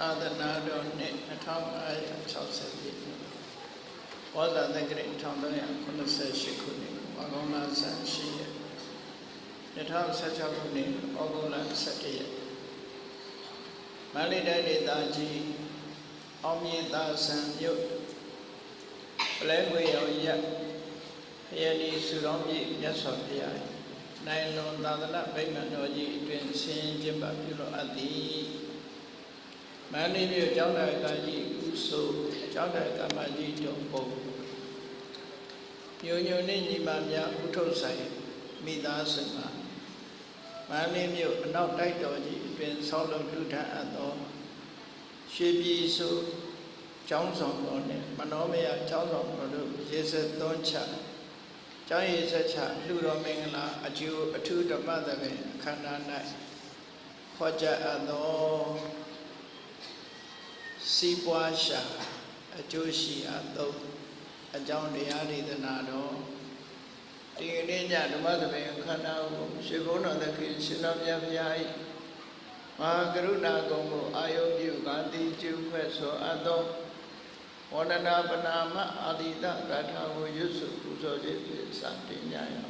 သာသနာတော်နှစ်2560ပြည့်ဘောဇာတက္ကရာ1388ခုနှစ်ဝါကောင်းလဆန်းရှိရက်2016ခုနှစ်ဩဂုတ်လ17ရက်မန္တလေးတိုင်းဒေသကြီးအောင်မြေသာဆန်မြို့ပလဲငွေရောင်ရက်ခရဏီစုတော်မြစ်မြတ်စွာဘုရားနိုင်လွန်သာသနာဗိမာန်တော်ကြီးအတွင်ဆင်းကျင်းပပြုလို့အပ်သည် မန္တလေးမြို့ကျောင်းတော်ကကြီးဥဆိုကျောင်းတော်ကမကြီးတုံပုံညိုညိုနဲ့ညီမများဥထုတ်ဆိုင်မိသားစုမှာမန္တလေးမြို့အနောက်တိုက်တော်ကြီးအတွင်ဆောက်လုပ်ထူထပ်အပ်သောရွှေပြည်စုကျောင်းဆောင်တော်နဲ့မနောမယကျောင်းဆောင်တော်တို့ရေစက်သွန်းချကျောင်းရည်ဆက်ချလူတော်မင်္ဂလာအကျိုးအထူးဓမ္မသဘင်အခမ်းအနား၌ခေါ်ကြအပ်သော စီးပွားရှာအကျိုးရှိအပ်သောအကြောင်းတရားဒေသနာတော်ဒီကနေ့ညဓမ္မသဘင်အခမ်းအနားကိုရွှေဘုန်းတော်သခင်ရှင်တော်မြတ်ဘုရား၏မဟာကရုဏာကုံကိုအာယုပြုကာတိကျုဖွဲ့ဆိုအပ်သောဝန္ဒနာပနာမအာတိတဂါထာကိုရွတ်စုပူဇော်ခြင်းဖြင့်စတင်ကြရအောင်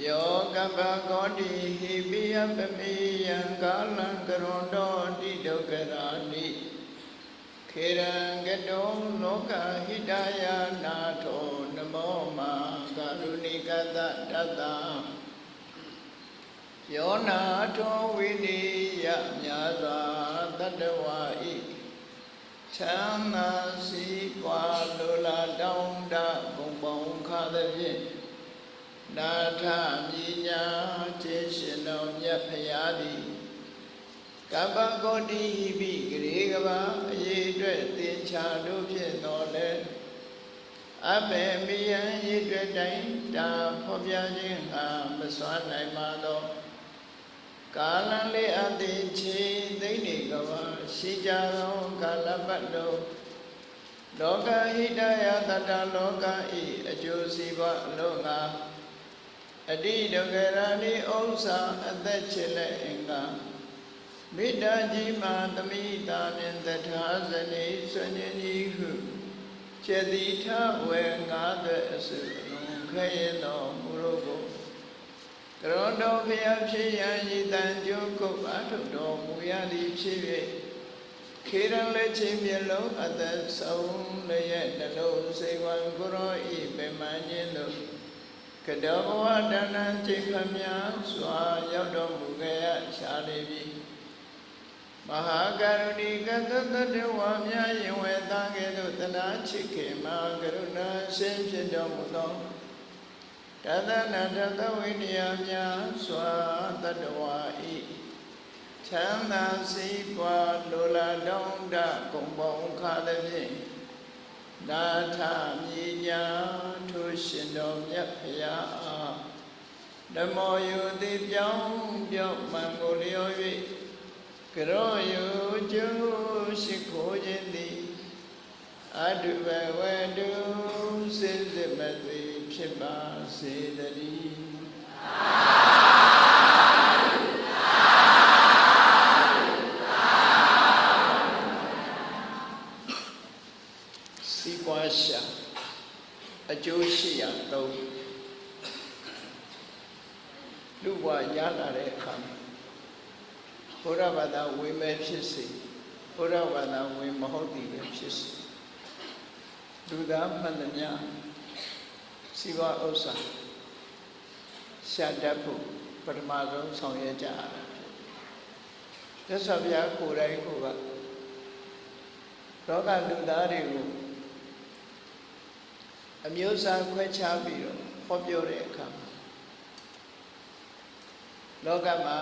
ယောကပ္ပကောတိဟိပိယပမိယံကာလံကရွန်တော်တိဒုက္ခရာတိခေရံကတောလောကဟိတယနာထောနမောမာကာရုဏိကတတတ္တယောနာထောဝိနိယမြာသာတတ္တဝါဤချမ်းသာစီပွားလိုလားတောင်းတဘုံပေါင်းခါသဖြင့် နာထမြညာခြေရှင်တော်မြတ်ဖရာသည်ကပ္ပကောတိဟိပိဂရေကဘာအရေးအတွက်သင်္ချာတို့ဖြင့်တော်လဲအဘေမိယံရည်အတွက်တိုင်းတာဖော်ပြခြင်းဟာမစွမ်းနိုင်ပါသောကာလလေးအသေးချေသိမ့်နေကဘာရှိကြသောကာလပတ်တော်လောကဟိတယတတလောကဤအကျိုးစီးပွားအလို့ငါ အတိဒုက္ခရာနိဥစ္စာအသက်ချစ်လက်အင်္ဂါမိတ္တကြီးမာသမိတာနှင့်တထာဇနိဆွညင်ဤဟုចេတိထဝေငါးသွဲအစုအလုံးခဲရင်တော်မူရောကိုကရောတော်ဖျားဖြစ်ရန်ဤတန်ကြိုးကုတ်အထုတော်မူရသည်ဖြစ်၍ခေရန်လက်ချင်းမျက်လုံးအသက်ဆုံးလည်းရဲ့နှလုံးစိတ်ဝံကိုရောဤပင်မခြင်းတို့ ကတောဘဝတဏ္ဍချိန်ခမများစွာရောက်တော်မူခဲ့ရရှားလေပြီမဟာကရုဏီကတတတဝါမြယင်ဝေသားကဲ့သို့တနာချစ်ခင်မဟာကရုဏာရှင်ဖြစ်တော်မူသောတသနာတသဝိနည်းများစွာတတဝါဤချမ်းသာစီးပွားလိုလားတောင်းတဂုံပေါင်းခါသည်ဖြင့် နာထမြညာထိုရှင်တော်မြတ်ဖရာဓမ္မောယုတိပြောင်းပြောင်းမှန်ကိုလျော်၍ကရောယုကျုရှိခိုးခြင်းသည်အတုဘဝတုစိစစ်မသိဖြစ်ပါစေတည်းစီ 1803လူ့ဘဝရလာတဲ့အခါမှာဘုရားဘာသာဝင်မဲ့ဖြစ်စေဘုရားဘာသာဝင်မဟုတ်သည်ပဲဖြစ်စေလူသားမှန်သမျှစီဝဥစ္စာရှာတတ်ဖို့ပထမဆုံးဆောင်ရွက်ကြရတာဖြစ်တယ်။သစ္စာပြကိုယ်တိုင်ကိုယ်ကလောကလူသားတွေကို အမျိုးအစားခွဲခြားပြီးတော့ဟောပြောတဲ့အခါမှာလောကမှာ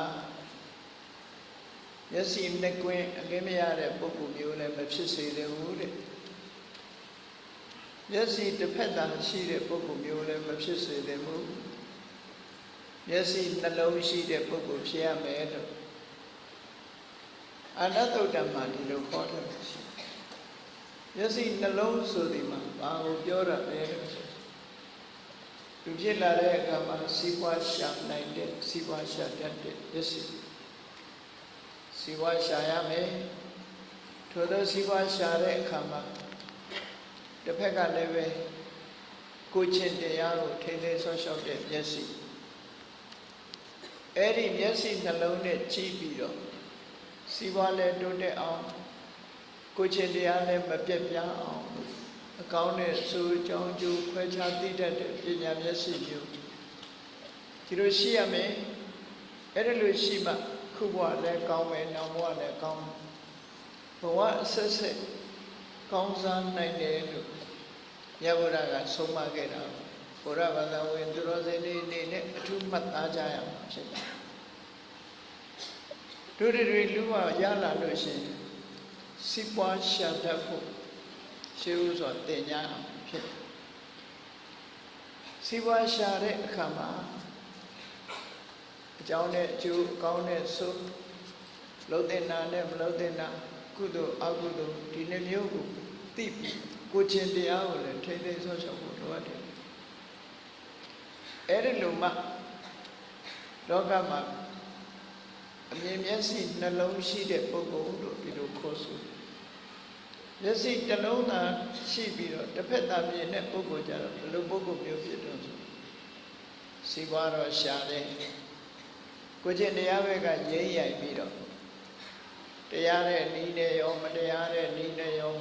မျက်စိနှစ်ကွင်းအလင်းမရတဲ့ပုဂ္ဂိုလ်မျိုးလည်းမဖြစ်စေရဘူးတဲ့မျက်စိတစ်ဖက်သာရှိတဲ့ပုဂ္ဂိုလ်မျိုးလည်းမဖြစ်စေသင့်ဘူးမျက်စိနှလုံးရှိတဲ့ပုဂ္ဂိုလ်ဖြစ်ရမယ်လို့အနတ္တုတ္တမှာဒီလိုခေါ်တယ်ရှိ မျက်စိနှလုံးဆိုဒီမှာဘာကိုပြောရလဲသူဖြစ်လာတဲ့အခါမှာစီးပွားရှာနိုင်တဲ့စီးပွားရှာတတ်တဲ့မျက်စိစစီဝါရှာရမယ်ထို့သောစီဝါရှာတဲ့အခါမှာတစ်ဖက်ကလည်းပဲကိုချင်းတရားကိုထိသိဆော့ရှောက်တဲ့မျက်စိအဲ့ဒီမျက်စိနှလုံးနဲ့ကြည့်ပြီးတော့စီဝါလည်းတိုးတက်အောင် ကိုချင်းတရားလည်းမပြတ်ပြားအောင်အကောင်းနဲ့စိုးကြောင်းကျိုးခွဲခြားသိတတ်တဲ့ပညာမျက်စိမျိုးဒီလိုရှိရမယ်အဲ့ဒါလိုရှိမှခုဘဝလည်းကောင်းမယ်နောက်ဘဝလည်းကောင်းဘဝအဆက်ဆက်ကောင်းစားနိုင်တယ်လို့မြတ်ဗုဒ္ဓကဆုံးမခဲ့တာဘုရားဘာသာဝင်သူတော်စင်တွေအနေနဲ့အထူးမှတ်သားကြရမှာဖြစ်တယ်တို့တွေလူဝရလာလို့ရှိရင် စီးပွားရှာတတ်ဖို့ရှေးဥစွာတင်ညာဖြစ်တယ်စီးပွားရှာတဲ့အခါမှာအကြောင်းနဲ့အကျိုးအကောင်းနဲ့ဆိုလုံးတဲ့နာနဲ့မလုံးတဲ့နာကုသိုလ်အကုသိုလ်ဒီနှမျိုးကိုသိပြီးကိုချင်းတရားကိုလည်းထိမ့်သိမ်းဆော့ချောက်ဖို့လိုအပ်တယ်အဲ့ဒီလိုမှလောကမှာ အမြင်မျက်စိနှလုံးရှိတဲ့ပုဂ္ဂိုလ်တို့ဒီလိုခေါ်ဆိုမျက်စိတစ်လုံးသာရှိပြီးတော့တစ်ဖက်သားမြင်တဲ့ပုဂ္ဂိုလ်ကြတော့ဘယ်လိုပုဂ္ဂိုလ်မျိုးဖြစ်တော့ဆိုစီပွားတော့ရှာတယ်ကိုကျင့်တရားဘက်ကရင်းရိုက်ပြီးတော့တရားတဲ့နီးနဲ့ရောမတရားတဲ့နီးနဲ့ရော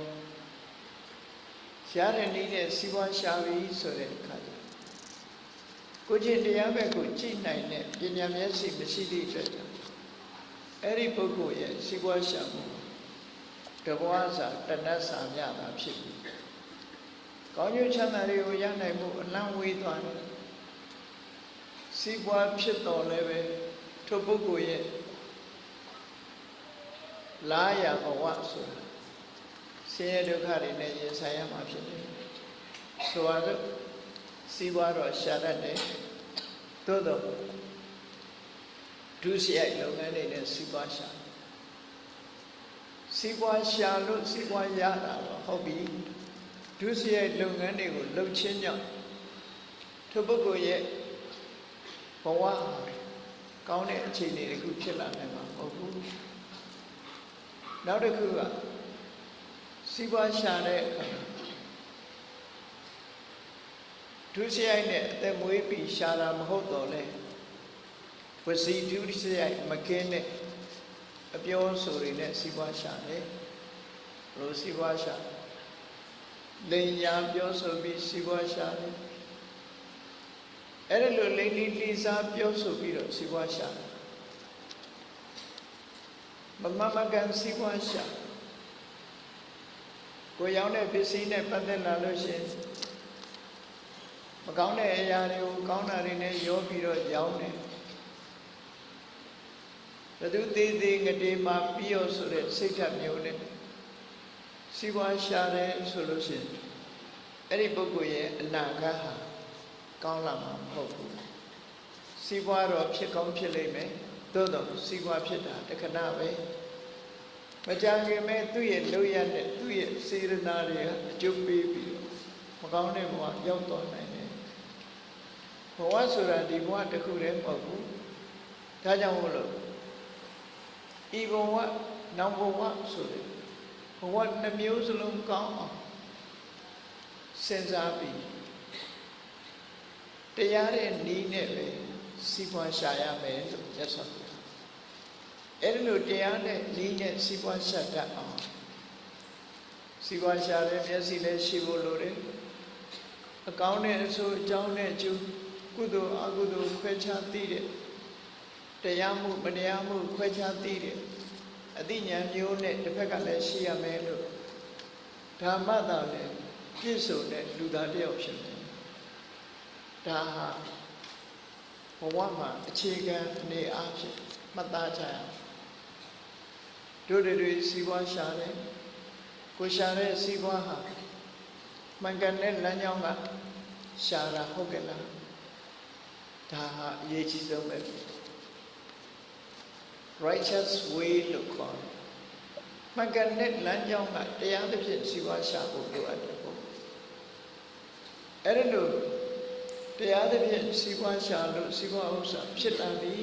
ရှားတဲ့နီးနဲ့စီပွားရှာပြီးဆိုတဲ့အခါကျကိုကျင့်တရားဘက်ကိုကြည့်နိုင်တဲ့ပညာမျက်စိမရှိသည့်အတွက်ကြောင့် အဲ့ဒီပုဂ္ဂိုလ်ရဲ့စီပွားရှာမှုတဘွားစာတဏ္ဍစာမြတာဖြစ်ပြီကောင်းကျိုးချမ်းသာတွေကိုရနိုင်မှုအလံဝေးသွားတယ်စီပွားဖြစ်တော်လည်းပဲထိုပုဂ္ဂိုလ်ရဲ့လာရဘဝဆိုတာဆင်းရဲဒုက္ခတွေနဲ့ရင်ဆိုင်ရမှာဖြစ်တယ်ဆိုပါစို့စီးပွားတော့ရှာတတ်တယ်သို့တော့ ဒုစရိုက်လုပ်ငန်းတွေနဲ့စီးပွားရှာစီးပွားရှာလို့စီးပွားရတာတော့ဟုတ်ပြီဒုစရိုက်လုပ်ငန်းတွေကိုလှုပ်ချင်းကြောင့်ထိုပုဂ္ဂိုလ်ရဲ့ဘဝကောင်းတဲ့အခြေအနေတခုဖြစ်လာနိုင်မှာမဟုတ်ဘူးနောက်တစ်ခုကစီးပွားရှာတဲ့အခါဒုစရိုက်နဲ့အသက်မွေးပြီးရှာတာမဟုတ်တော့လေ ဝစီဒုစရိုက်မကင်းတဲ့အပြောဆိုတွေနဲ့စီးပွားရှာတယ်ဘလို့စီးပွားရှာလိန်ညာပြောဆိုပြီးစီးပွားရှာတယ်အဲ့ဒါလိုလိန်လီလီစားပြောဆိုပြီးတော့စီးပွားရှာတယ်မမမကန်စီးပွားရှာကိုရောင်းတဲ့ပစ္စည်းနဲ့ပတ်သက်လာလို့ရှိရင်မကောင်းတဲ့အရာတွေကိုကောင်းတာတွေနဲ့ရောပြီးတော့ရောင်းတယ် ဘသူသေးသေးငတေးမှာပြီးရောဆိုတဲ့စိတ်ဓာတ်မျိုးနဲ့စီးပွားရှာတယ်ဆိုလို့ရှိရင်အဲ့ဒီပုဂ္ဂိုလ်ရဲ့အနာဂတ်ဟာကောင်းလာမှာမဟုတ်ဘူးစီးပွားတော့ဖြစ်ကောင်းဖြစ်လိမ့်မယ်သို့တော့စီးပွားဖြစ်တာတခဏပဲမကြခင်မဲ့သူ့ရဲ့လုပ်ရတဲ့သူ့ရဲ့စေရနာတွေကအကျုပ်ပေးပြီးတော့မကောင်းတဲ့ဘဝရောက်သွားနိုင်တယ်ဘဝဆိုတာဒီဘဝတစ်ခုတည်းမဟုတ်ဘူးဒါကြောင့်မို့လို့ ဤဘဝနောက်ဘဝဆိုတဲ့ဘဝနှမျိုးစလုံးကောင်းအောင်စဉ်းစားပြီးတရားတဲ့နီးနဲ့ပဲစီးပွားရှာရမယ်လို့ရသော်အဲ့ဒီလိုတရားနဲ့နီးနဲ့စီးပွားရှာတတ်အောင်စီးပွားရှာတဲ့မျက်စိလည်းရှိဖို့လိုတယ်အကောင်းနဲ့အဆိုးအကြောင်းနဲ့အကျိုးကုသိုလ်အကုသိုလ်ခွဲခြားသိတဲ့ တရားမှုမတရားမှုခွဲခြားသိတဲ့အသိဉာဏ်မျိုးနဲ့တစ်ဖက်ကလည်းရှိရမယ်လို့ဓမ္မသာလည်းပြည့်စုံတဲ့လူသားတစ်ယောက်ဖြစ်တယ်ဒါဟာဘဝမှာအခြေခံအနေအားဖြင့်မှတ်သားကြရအောင်တို့တွေစီးပွားရှာတယ်ကိုရှာတဲ့စီးပွားဟာမှန်ကန်တဲ့လမ်းကြောင်းကရှာတာဟုတ်ကဲ့လားဒါဟာအရေးကြီးဆုံးပဲ righteous way လို့ခေါ်တယ်မှန်ကန်တဲ့လမ်းကြောင်းကတရားသဖြင့်စီးပွားရှာဖို့လိုအပ်တယ်ပေါ့အဲ့ဒါလို့တရားသဖြင့်စီးပွားရှာလို့စီးပွားဥစ္စာဖြစ်လာပြီ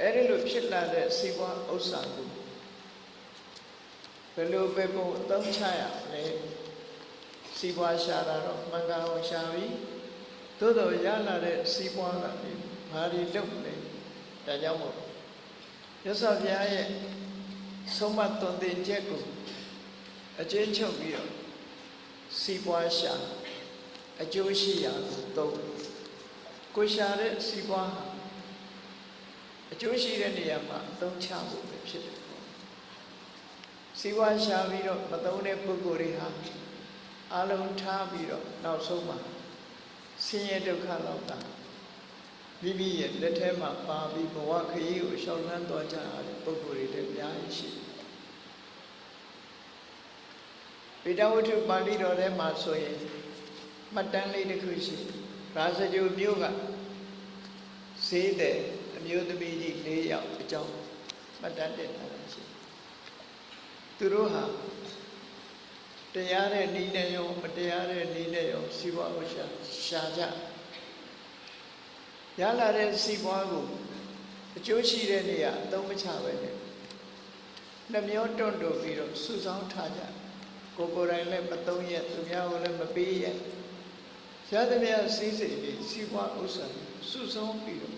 အဲ့ဒီလိုဖြစ်လာတဲ့စီးပွားဥစ္စာကိုဘယ်လိုပဲပုံအသုံးချရမလဲစီးပွားရှာတာတော့မှန်ကန်အောင်ရှာပြီးသို့တော်ရလာတဲ့စီးပွားကနေဘာတွေလုပ်မလဲ ဒါကြောင့်မို့ရသော်ဘုရားရဲ့ဆုံးမသွန်သင်ချက်ကိုအကျဉ်းချုပ်ပြီးတော့စီးပွားရှာအကျိုးရှိရာကိုသုံးကိုရှာတဲ့စီးပွားဟာအကျိုးရှိတဲ့နေရာမှာအသုံးချဖို့ပဲဖြစ်တယ်ပေါ့စီးပွားရှာပြီးတော့မသုံးတဲ့ပုဂ္ဂိုလ်တွေဟာအလုံးထားပြီးတော့နောက်ဆုံးမှာဆင်းရဲဒုက္ခလောက်တာ မိမိရဲ့လက်ထဲမှာပါပြီးဘဝခရီးကိုရှောင်လန်းသွားကြရတဲ့ပုဂ္ဂိုလ်တွေလည်းအများကြီးရှိတယ်ပိဋကဝတ္ထုပါဠိတော်ထဲမှာဆိုရင်မှတ်တမ်းလေးတစ်ခုရှိရာဇဂိုမြို့ကဈေးတဲ့အမျိုးသမီးကြီး၄ယောက်အကြောင်းမှတ်တမ်းတင်ထားတာရှိသူတို့ဟာတရားတဲ့ဤနဲ့ရောမတရားတဲ့ဤနဲ့ရောစီးပွားကိုရှာရှာကြ ရလာတဲ့စီးပွားကိုအကျိုးရှိတဲ့နေရာအသုံးမချပဲနဲ့နှမျောတွန့်တိုပြီးတော့စုဆောင်းထားကြကိုယ်ကိုယ်တိုင်လည်းမသုံးရသူများကိုလည်းမပေးရရသမျှစီးစိမ်ပြီးစီးပွားဥစ္စာစုဆောင်းပြီးတော့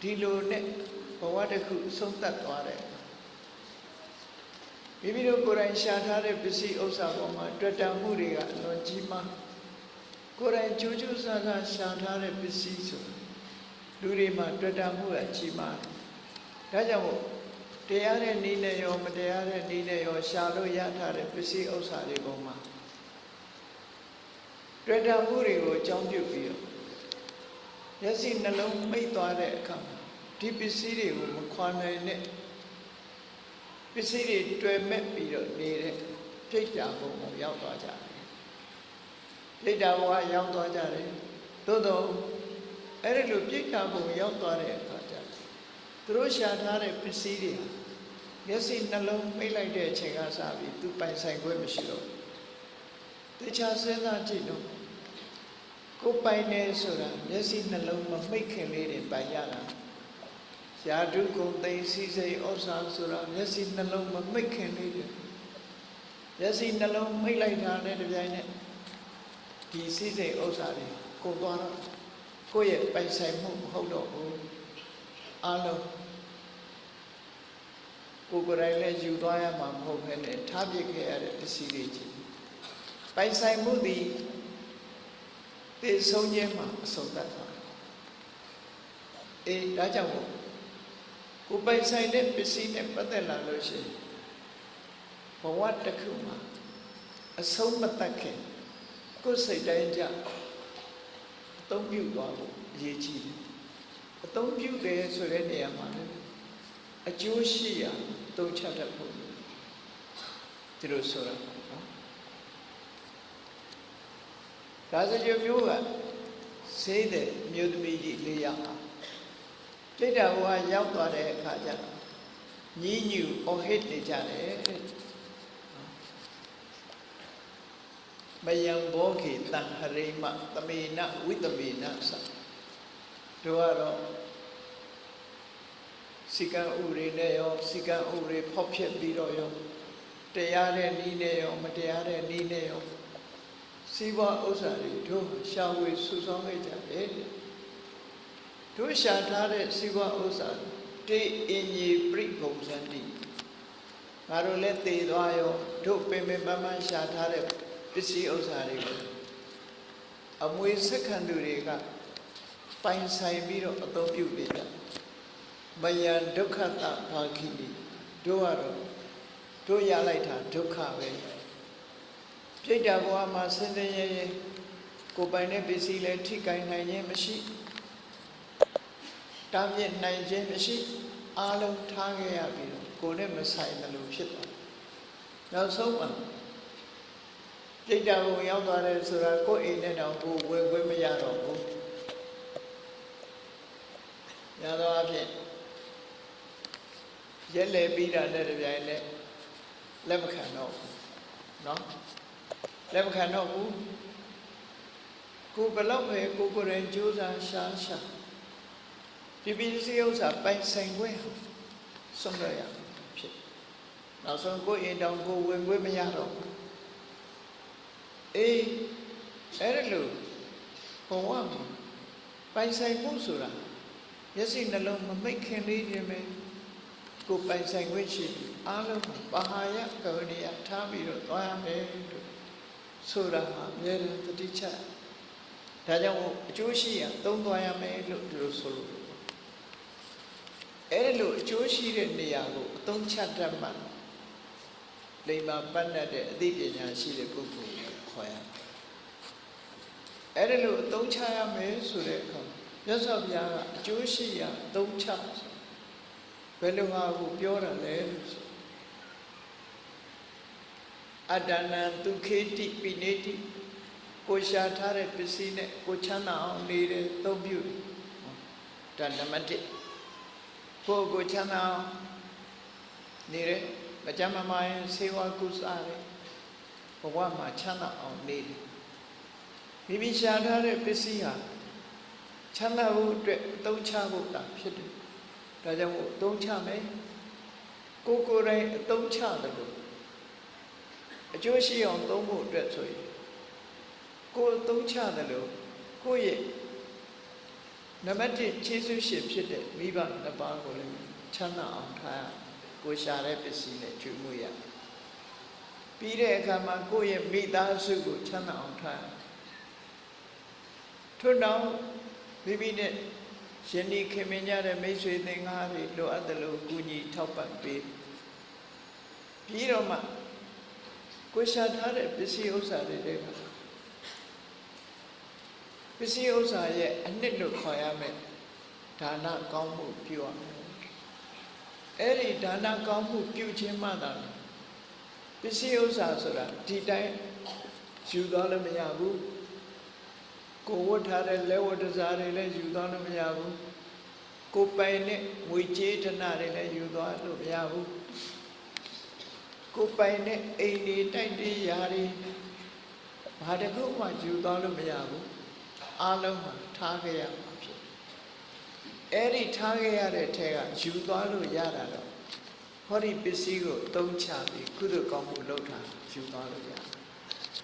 ဒီလိုနဲ့ဘဝတစ်ခုဆုံးသက်သွားတယ်မိမိတို့ကိုယ်တိုင်ရှာထားတဲ့ပစ္စည်းဥစ္စာပေါ်မှာတွေ့တာမှုတွေကအလွန်ကြီးမားကိုယ်တိုင်ကြိုးကြိုးစားစားရှာထားတဲ့ပစ္စည်းဆို လူတွေမှာတွေ့တာမှုကကြီးမားတယ်ဒါကြောင့်မို့တရားတဲ့နည်းနဲ့ရောမတရားတဲ့နည်းနဲ့ရောရှာလို့ရထားတဲ့ပစ္စည်းဥစ္စာတွေပေါ်မှာတွေ့တာမှုတွေကိုအကြောင်းပြုပြီးတော့မျက်စိနှလုံးမိတ်သွားတဲ့အခါမှာဒီပစ္စည်းတွေကိုမခွာနိုင်တဲ့ပစ္စည်းတွေတွေ့မဲ့ပြီးတော့နေတဲ့ပြိတ္တာဘုံကိုရောက်သွားကြတယ်ပြိတ္တာဘုံကရောက်သွားကြတယ်သို့တော့ အဲ့ဒီလိုပြိတ္တာဘုံရောက်သွားတဲ့အခါကျသူတို့ရှာထားတဲ့ပစ္စည်းတွေဟာမျက်စိနှလုံးမိတ်လိုက်တဲ့အချိန်ကစပြီးသူပိုင်ဆိုင်ခွင့်မရှိတော့တခြားစဉ်းစားကြည့်တော့ကိုပိုင်နေဆိုတာမျက်စိနှလုံးမမိတ်ခင်လေးတွေပိုင်ရတာရာဓုကုံသိစီစိတ်ဩစာဆိုတာမျက်စိနှလုံးမမိတ်ခင်လေးတွေမျက်စိနှလုံးမိတ်လိုက်တာနဲ့တပြိုင်နက်ဒီစီစိတ်ဥစ္စာတွေကုန်သွားတော့ ကိုယ့်ရဲ့ပိုင်ဆိုင်မှုမဟုတ်တော့ဘူးအလုံးကိုယ်ကိုယ်တိုင်လည်းယူသွားရမှာမဟုတ်ဘဲနဲ့ထားပစ်ခဲ့ရတဲ့ပစ္စည်းတွေကြီးပိုင်ဆိုင်မှုသည်သိဆုံးခြင်းမှာအဆုံးသတ်သွားတယ်အေးဒါကြောင့်မို့ကိုယ်ပိုင်ဆိုင်တဲ့ပစ္စည်းနဲ့ပတ်သက်လာလို့ရှိရင်ဘဝတစ်ခုမှာအဆုံးမတတ်ခင်ကိုယ်စိတ်တိုင်းကြ အသုံးပြုသွားဖို့အရေးကြီးတယ်အသုံးပြုတယ်ဆိုတဲ့နေရာမှာလည်းအကျိုးရှိရာသုံးချတတ်ဖို့ဒီလိုဆိုတာနော်ဒါဆိုရမျိုးကစေးတဲ့မြို့သမီးကြီးလေးယောက်ဟာပြိတ္တာဘဝရောက်သွားတဲ့အခါကျတော့ညီညူအော်ဟစ်နေကြတယ် မယံဘောခေတံဟရိမသမေနဝိတမေနသတို့ကတော့စိကံဥရိနဲ့ရောစိကံဥရိဖောက်ဖြစ်ပြီးတော့ရောတရားတဲ့နည်းနဲ့ရောမတရားတဲ့နည်းနဲ့ရောစီးပွားဥစ္စာတွေတို့ရှာဝေစုဆောင်းခဲ့ကြတယ်တို့ရှာထားတဲ့စီးပွားဥစ္စာတေအင်ကြီးပြိပုံစံတိငါတို့လည်းသေသွားရောတို့ပင်ပင်ပန်းပန်းရှာထားတဲ့ ပစ္စည်းဥစ္စာတွေကိုအမွေစက္ခံသူတွေကပိုင်ဆိုင်ပြီးတော့အသုံးပြုနေကြမယံဒုက္ခတဘာခိတိတို့ကတော့တို့ရလိုက်တာဒုက္ခပဲပြိတ္တာဘဝမှာဆင်းရဲရဲကိုပိုင်တဲ့ပစ္စည်းလည်းထိကိုင်နိုင်ခြင်းမရှိတားမြစ်နိုင်ခြင်းမရှိအားလုံးထားခဲ့ရပြီးတော့ကိုယ်နဲ့မဆိုင်တယ်လို့ဖြစ်သွားနောက်ဆုံးမှာ ပြိတ္တာဘုံရောက်သွားတယ်ဆိုတာကိုယ်အိမ်နဲ့တောင်ကိုယ်ဝယ်ခွင့်မရတော့ဘူးရတော့အဖြစ်ရက်လေပြီးတာနဲ့တပြိုင်နက်လက်မခံတော့ဘူးเนาะလက်မခံတော့ဘူးကိုဘယ်လောက်ပဲကိုကိုယ်တိုင်ကြိုးစားရှာရှာ ဒီပစ္စည်းဥစ္စာပိုင်ဆိုင်ခွင့်ဆုံးရရဖြစ်နောက်ဆုံးကိုယ်အိမ်တောင်ကိုဝင်ခွင့်မရတော့ဘူး အေးအဲ့ဒါလို့ဘဝမှာပိုင်ဆိုင်မှုဆိုတာမျက်စိနှလုံးမမိတ်ခင်လေးခြင်းပဲကိုယ်ပိုင်ဆိုင်ခွင့်ရှိပြီအားလုံးမှာပါဟာယကဝနိယထားပြီးတော့သွားရမယ်လို့ဆိုတာဟာအများနဲ့တတိချဒါကြောင့်အကျိုးရှိရသုံးသွားရမယ်လို့ဒီလိုဆိုလို့အဲ့ဒီလိုအကျိုးရှိတဲ့နေရာကိုအသုံးချတတ်မှလိမ္မာပတ်တဲ့အသိပညာရှိတဲ့ပုဂ္ဂိုလ်ကို ခေါ်ရအဲ့ဒီလိုအသုံးချရမယ်ဆိုတဲ့အခါမြတ်စွာဘုရားကအကျိုးရှိရာအသုံးချဘယ်လိုဟာကိုပြောတာလဲလို့ဆိုအတ္တနံဒုခေတိပိနေတိကိုရှာထားတဲ့ပစ္စည်းနဲ့ကိုချမ်းသာအောင်နေတဲ့သုံးပြုဒါနံပါတ်1ကိုယ်ကိုချမ်းသာအောင်နေတယ်မကြမ်းမမာရင်ဆေးဝါးကုစားတယ်ဘ ဝမှာချမ်းသာအောင်နေတယ်မိမိရှာထားတဲ့ပစ္စည်းဟာချမ်းသာဖို့အတွက်အသုံးချဖို့တာဖြစ်တယ်ဒါကြောင့်အသုံးချမယ်ကိုကိုယ်တိုင်အသုံးချတယ်လို့အကျိုးရှိအောင်သုံးဖို့အတွက်ဆိုရင်ကိုယ်အသုံးချတယ်လို့ကိုယ့်ရဲ့နံပါတ်1ခြေဆုရှင်ဖြစ်တဲ့မိဘနှစ်ပါးကိုလည်းချမ်းသာအောင်ထားရကိုရှာတဲ့ပစ္စည်းနဲ့ကျွေးမွေးရ ပြီးတဲ့အခါမှာကိုယ့်ရဲ့မိသားစုကိုချမ်းသာအောင်ထားရထို့နောက်မိမိနဲ့ရှင်ဒီခင်မင်းကြတဲ့မိတ်ဆွေသင်္ကားတွေလိုအပ်တယ်လို့ကူညီထောက်ပံ့ပေးပြီးတော့မှကိုရှာထားတဲ့ပစ္စည်းဥစ္စာတွေတွေကပစ္စည်းဥစ္စာရဲ့အနှစ်လို့ခေါ်ရမယ်ဒါနကောင်းမှုပြုရမယ်အဲ့ဒီဒါနကောင်းမှုပြုခြင်းမှသာ ပစ္စည်းဥစ္စာဆိုတာဒီတိုင်းယူသွားလို့မရဘူးကိုဝတ်ထားတဲ့လက်ဝတ်တစားတွေလည်းယူသွားလို့မရဘူးကိုပိုင်နဲ့ငွေကြေးဌနာတွေလည်းယူသွားလို့မရဘူးကိုပိုင်နဲ့အိမ်တွေတိုက်တွေယာတွေဘာတခုမှယူသွားလို့မရဘူးအားလုံးမှာထားခဲ့ရမှာဖြစ်အဲ့ဒီထားခဲ့ရတဲ့ထဲကယူသွားလို့ရတာတော့ ဟောဒီပစ္စည်းကိုသုံးချပြီးကုသိုလ်ကောင်းမှုလုပ်တာယူသွားလို့ရတယ်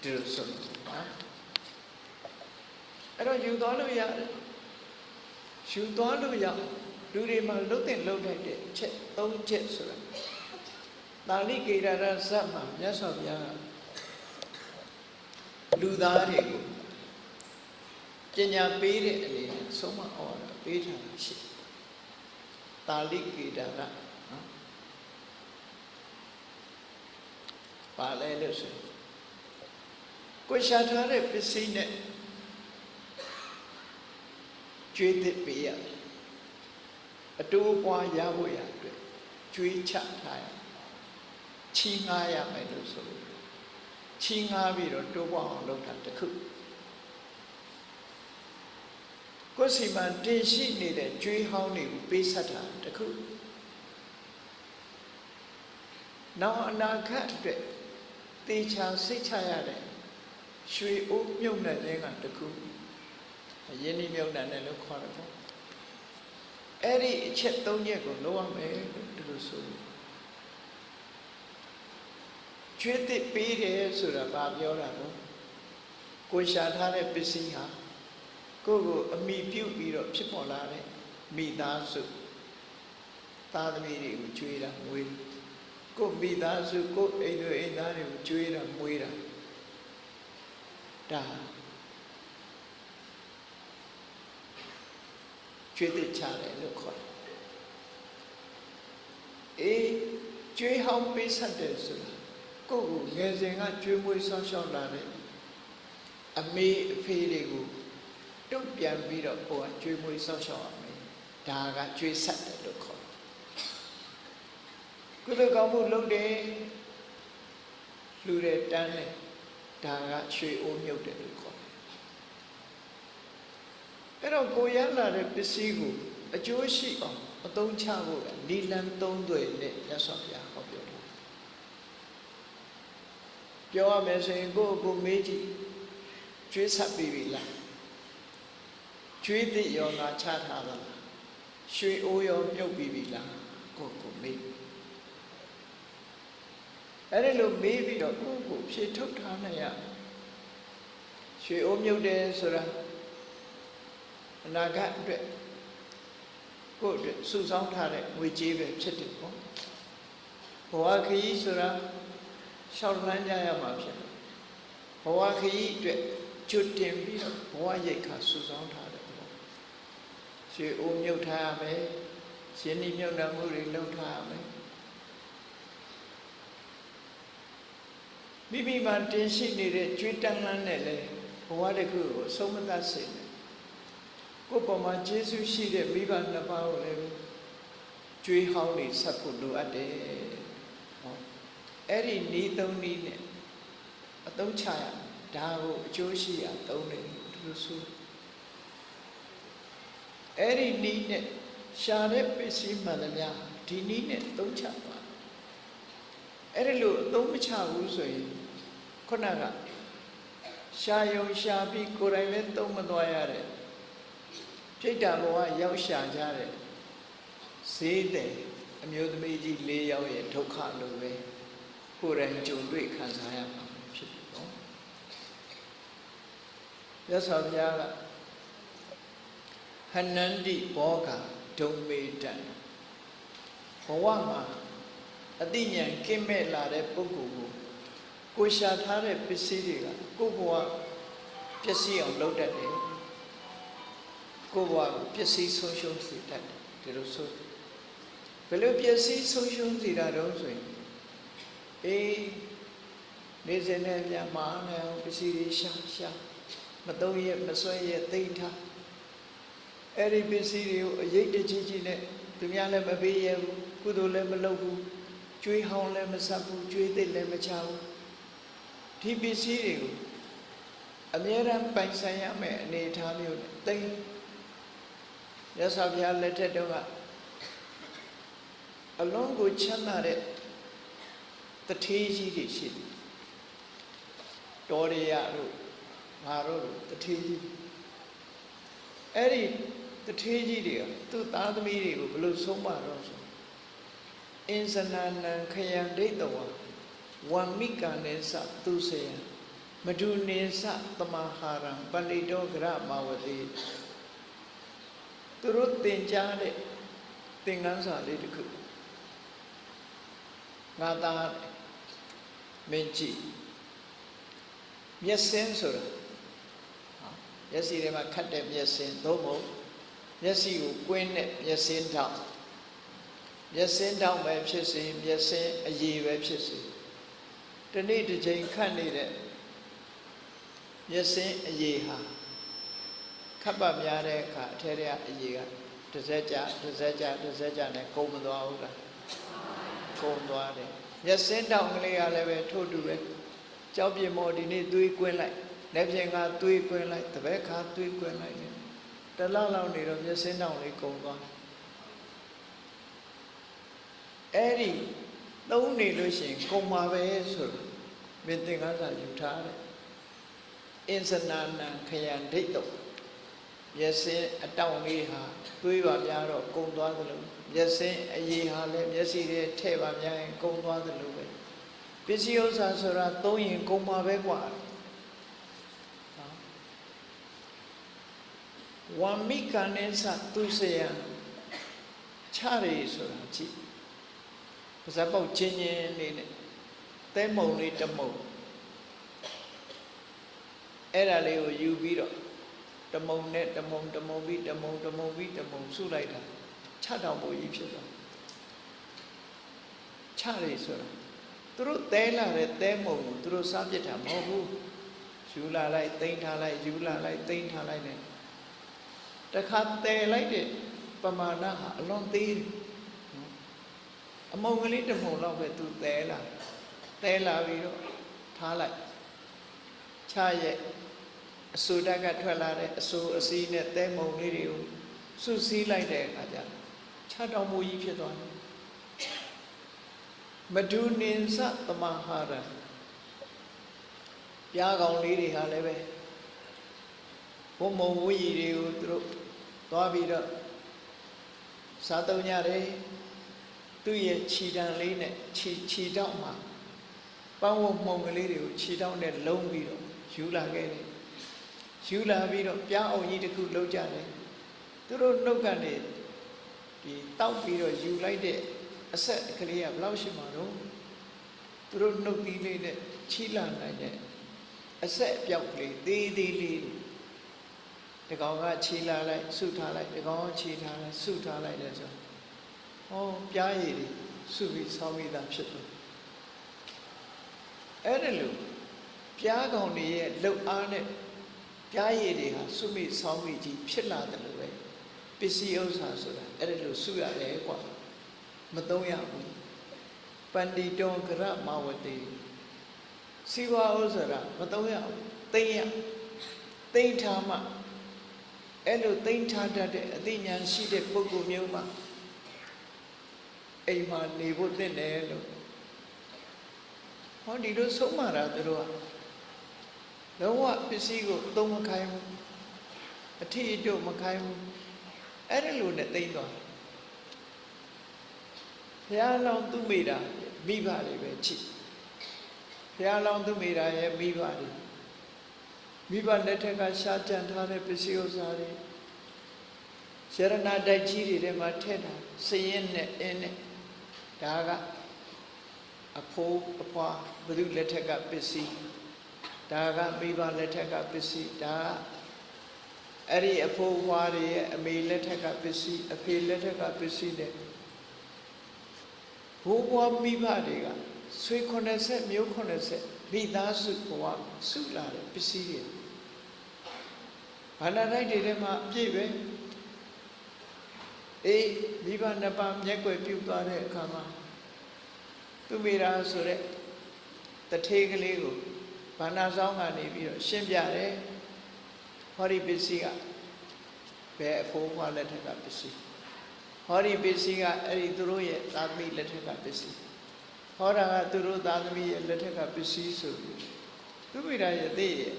ဒီလိုဆိုနော်အဲ့တော့ယူသွားလို့ရတယ်ယူသွားလို့ရလူတွေမှာလှုပ်တဲ့လှုပ်တဲ့ချက်သုံးချက်ဆိုတာတာလိကေရရဇတ်မှာမြတ်စွာဘုရားလူသားတွေကိုပညာပေးတဲ့အနေနဲ့ဆုံးမဩဝါဒပေးထားတာရှိတာလိကေရရ နော်ပါလဲလို့ဆိုကိုရှာထားတဲ့ပစ္စည်းနဲ့ကျွေးသစ်ပေးရတယ်အတိုးပွားရဖို့ရအတွက်ကျွေးချထားရချီးငှားရမယ်လို့ဆိုလို့ချီးငှားပြီးတော့တိုးပွားအောင်လုပ်တာတခုကိုယ်စီမံတင်ရှိနေတဲ့ကျွေးဟောင်းတွေကိုပေးဆက်တာတခုနောက်အနာဂတ်အတွက် တေချာစိတ်ချရတဲ့ရွှေအိုးမြုပ်တဲ့ခြင်းကတခုယင်းဒီမြုပ်တဲ့လို့ခေါ်တယ်ပေါ့အဲ့ဒီအချက်၃ချက်ကိုလုပ်ရမယ်လို့ဒီလိုဆိုကျွေးသစ်ပေးတယ်ဆိုတာဘာပြောတာလဲကိုရှာထားတဲ့ပစ္စည်းဟာကိုယ့်ကိုအမိပြုတ်ပြီးတော့ဖြစ်ပေါ်လာတဲ့မိသားစုသားသမီးတွေကိုကျွေးတာမွေး ကိုယ့်မိသားစုကိုယ့်အိမ်တွေအိမ်သားတွေကိုကျွေးတာမွေးတာဒါကျွေးသစ်ချတယ်လို့ခေါ်တယ်အေးကျွေးဟောင်းပေးဆက်တယ်ဆိုတာကိုယ့်ကိုငယ်စဉ်ကကျွေးမွေးဆောင်းရှောက်လာတဲ့အမေအဖေတွေကိုတုတ်ပြန်ပြီးတော့ကိုယ်ကကျွေးမွေးဆောက်ရှောက်ရမယ်ဒါကကျွေးဆက်တယ်လို့ခေါ်တယ် ကုသိုလ်ကောင်းမှုလုပ်တယ်လူတဲ့တန်းတယ်ဒါကရွှေအိုးမြုပ်တယ်လို့ခေါ်တယ်အဲ့တော့ကိုရလာတဲ့ပစ္စည်းကိုအကျိုးရှိအောင်အသုံးချဖို့နီလန်သုံးသွယ်နဲ့ရသော်ပြဟောပြောတယ်ပြောရမယ်ဆိုရင်ကိုယ့်ကိုမေးကြည့်ကျွေးဆက်ပြီးပြီလားကျွေးသည့်ယောဂါချထားတာရွှေအိုးရောမြုပ်ပြီးပြီလားကိုကိုမေး အဲ့ဒီလိုမေးပြီးတော့ကိုကိုဖြေထုတ်ထားနိုင်ရရွှေအိုးမြုပ်တယ်ဆိုတာအနာဂတ်အတွက်ကိုအတွက်စုဆောင်းထားတဲ့ငွေကြေးပဲဖြစ်တယ်ပေါ့ဘဝခရီးဆိုတာရှောက်လန်းကြရမှာဖြစ်တယ်ဘဝခရီးအတွက်ကျွတ်တင်ပြီးတော့ဘဝရိတ်ခါစုဆောင်းထားတယ်ပေါ့ရွှေအိုးမြုပ်ထားရမယ်ရှင်ဒီမြုပ်နှံမှုတွေလုပ်ထားရမယ် မိမိမှာတင်ရှိနေတဲ့ကြွေးတန်းလန်းနဲ့လေဘဝတစ်ခုကိုအဆုံးမသတ်စေနဲ့ကိုယ်ပေါ်မှာကျေးဇူးရှိတဲ့မိဘနှစ်ပါးကိုလည်းကြွေးဟောင်းနေဆက်ဖို့လိုအပ်တယ်ဟောအဲ့ဒီဤသုံးနည်းနဲ့အသုံးချရဒါကိုအကျိုးရှိရသုံးတယ်သူတို့ဆိုအဲ့ဒီနည်းနဲ့ရှာတဲ့ပစ္စည်းမှန်သမျှဒီနည်းနဲ့သုံးချပါအဲ့ဒီလိုအသုံးမချဘူးဆိုရင် ခုနကရှာယုံရှာပြီးကိုယ်တိုင်လည်းသုံးမသွားရတဲ့ပြိတ္တာဘဝရောက်ရှာကြတဲ့ဈေးတဲ့အမျိုးသမီးကြီး၄ယောက်ရဲ့ဒုက္ခလိုပဲကိုယ်တိုင်ကြုံတွေ့ခံစားရမှာဖြစ်တယ်နော်ရသော်ဘုရားကဟနန္တိဘောဂဒုံမေတံဘဝမှာအတိညာဉ်ကင်းမဲ့လာတဲ့ပုဂ္ဂိုလ်ကို ကိုရှာထားတဲ့ပစ္စည်းတွေကကိုယ့်ဘဝပျက်စီးအောင်လုပ်တတ်တယ်ကိုယ့်ဘဝကိုပျက်စီးဆုံးရှုံးစေတတ်တယ်ဒီလိုဆိုဘယ်လိုပျက်စီးဆုံးရှုံးစေတာတော့ဆိုရင်အေးနေစင်နဲ့ပြန်မာနေအောင်ပစ္စည်းတွေရှာရှာမသုံးရမဆွဲရသိမ့်ထားအဲ့ဒီပစ္စည်းတွေကိုအရေးတကြီးကြီးနဲ့သူများလည်းမပေးရဘူးကုသိုလ်လည်းမလုပ်ဘူးကျွေးဟောင်းလည်းမဆက်ဘူးကျွေးသိလည်းမချဘူး ဒီပစ္စည်းတွေကိုအမြဲတမ်းပိုင်ဆိုင်ရမယ်အနေအထားမျိုးနဲ့သိရသော်ဘုရားလက်ထက်တုန်းကအလုံးကိုချမ်းသာတဲ့တထေးကြီးတွေရှိတယ်တော်ရရတို့ငါတို့တထေးကြီးအဲ့ဒီတထေးကြီးတွေကသူ့သားသမီးတွေကိုဘယ်လိုဆုံးမတော့ဆိုအင်စနာနံခယံဒိဋ္ဌဝ ဝံမိကနေသသူစေယမဒုနေသတမဟာရံပဏိတောဂရမဝတိသူတို့သင်ကြားတဲ့သင်္ကန်းစာလေးတစ်ခုငါသားမင်းကြည့်မျက်စင်းဆိုတာမျက်စိထဲမှာခတ်တဲ့မျက်စင်းသို့မဟုတ်မျက်စိကိုကွင်းတဲ့မျက်စင်းထောက်မျက်စင်းထောက်ပဲဖြစ်စေမျက်စင်းအရည်ပဲဖြစ်စေ တနေ့တစ်ချိန်ခတ်နေတဲ့မျက်စင်းအရည်ဟာခပ်ပါများတဲ့အခါအထဲထဲကအရည်ကတစ်စက်ကြတစ်စက်ကြတစ်စက်ကြနဲ့ကုန်မသွားဘူးလားကုန်သွားတယ်မျက်စင်းတောင်ကလေးကလည်းပဲထို့တူပဲကြောက်ပြမော်ဒီနေ့သွေးကွင်းလိုက်လက်ပြင်ကသွေးကွင်းလိုက်တပည့်ခါသွေးကွင်းလိုက်တယ်တလောက်လောက်နေတော့မျက်စင်းတောင်လေးကုန်သွားအဲ့ဒီ သုံးနေလို့ရှိရင်ကုန်ပါပဲဆိုတော့မင်းသင်္ကန်းစာယူထားတယ်အင်စနာနံခယံဒိဋ္ဌောမျက်စင်းအတောင်လေးဟာတွေးပါများတော့ကုံသွားသလိုမျက်စင်းအရေးဟာလည်းမျက်စိတွေထဲ့ပါများရင်ကုံသွားသလိုပဲပစ္စည်းဥစ္စာဆိုတာသုံးရင်ကုံပါပဲกว่าဝမ်မိကနိသသူစယံချရီဆိုတာကြည့် ပါဇက်ပေါက်ချင်းချင်းလေးနဲ့တဲမုံလေးတမုံအဲ့ဒါလေးကိုယူပြီးတော့တမုံနဲ့တမုံတမုံပြီးတမုံတမုံပြီးတမုံစုလိုက်တာချတောင်ဖို့ကြီးဖြစ်သွားချရဆိုတာသူတို့တဲလာတဲ့တဲမုံကိုသူတို့စားပြစ်တာမဟုတ်ဘူးယူလာလိုက်တိမ့်ထားလိုက်ယူလာလိုက်တိမ့်ထားလိုက်နဲ့တခါတဲလိုက်တဲ့ပမာဏဟာအလွန်သေးတယ် အမုံကလေးတမုံတော့ပဲသူတဲလာတဲလာပြီးတော့ထားလိုက်ချရဲ့အဆူတက်ကထွက်လာတဲ့အဆူအစည်းနဲ့တဲမုံလေးတွေကိုစုစည်းလိုက်တဲ့အခါကျခြားတော်မူကြီးဖြစ်သွားတယ်မဒုနိသသမဟာရပြားကောင်လေးတွေဟာလည်းပဲဘုံမုံဝီတွေကိုသူတို့သွားပြီးတော့စားသုံးကြတယ် သူ့ရဲ့ခြီတံလေးနဲ့ခြီခြီတောက်မှာပန်းဝမှုံကလေးတွေကိုခြီတောက်နဲ့လုံးပြီးတော့ယူလာခဲ့တယ်ယူလာပြီးတော့ပြားအောင်ကြီးတစ်ခုလှုပ်ကြတယ်သူတို့နှုတ်ကနေဒီတောက်ပြီးတော့ယူလိုက်တဲ့အဆက်ကလေးကဘယ်လောက်ရှိမှာတော့သူတို့နှုတ်သီးလေးနဲ့ခြီလာနိုင်တဲ့အဆက်အပြောက်ကလေးသေးသေးလေးတကောင်ကခြီလာလိုက်ဆုထားလိုက်တကောင်ကခြီထားလိုက်ဆုထားလိုက်တယ်ဆို ဟောပြားရည်တွေဆုပြီးဆောင်းပြီးသားဖြစ်တယ်အဲ့ဒါလို့ပြားကောင်တွေရဲ့လှုပ်အားနဲ့ပြားရည်တွေဟာဆုမိဆောင်းမိကြီးဖြစ်လာတယ်လို့ပဲပစ္စည်းဥစ္စာဆိုတာအဲ့ဒါလို့ဆုရတယ်ကွာမသုံးရဘူးပန္တိတောကရမဝတိစီဝါဥစ္စာမသုံးရဘူးသိမ့်ရသိမ့်ထားမှအဲ့လိုသိမ့်ထားတတ်တဲ့အသိဉာဏ်ရှိတဲ့ပုဂ္ဂိုလ်မျိုးမှာ အိမ်မှာနေဖို့သင့်တယ်လို့ဟောဒီလိုဆုံးမတာသူတို့ကလုံးဝပစ္စည်းကိုသုံးမခိုင်းဘူးအထီအကျုပ်မခိုင်းဘူးအဲ့ဒါလိုနဲ့သိမ့်သွားဘုရားလောင်းသူမိတာမိဘတွေပဲချစ်ဘုရားလောင်းသူမိတာရဲ့မိဘတွေမိဘလက်ထက်ကရှားကြံထားတဲ့ပစ္စည်းဥစ္စာတွေရဏတိုက်ကြီးတွေထဲမှာထည့်တာစရင်နဲ့အင်းနဲ့ ဒါကအဖိုးအဖွာဘုရုလက်ထက်ကပစ္စည်းဒါကမိဘလက်ထက်ကပစ္စည်းဒါကအဲ့ဒီအဖိုးအဖွာတွေရဲ့အမေလက်ထက်ကပစ္စည်းအဖေလက်ထက်ကပစ္စည်းတဲ့ဘိုးဘွားမိဘတွေကဆွေ90မျိုး90မိသားစုဘဝစုလာတဲ့ပစ္စည်းတွေဘာနာတိုက်တွေထဲမှာအပြည့်ပဲ အေးမိဘနှစ်ပါးမျက်ွယ်ပြုတ်သွားတဲ့အခါမှာသူမိရာဆိုတဲ့တထေးကလေးကိုဘာနာဆောင်ကနေပြီးတော့ရှင်းပြတယ်ဟောဒီပစ္စည်းကဘယ်အဖိုးဘွားလက်ထက်ကပစ္စည်းဟောဒီပစ္စည်းကအဲ့ဒီသူတို့ရဲ့သာသမီလက်ထက်ကပစ္စည်းဟောတာကသူတို့သာသမီရဲ့လက်ထက်ကပစ္စည်းဆိုပြီးသူမိရာရဲ့သိရဲ့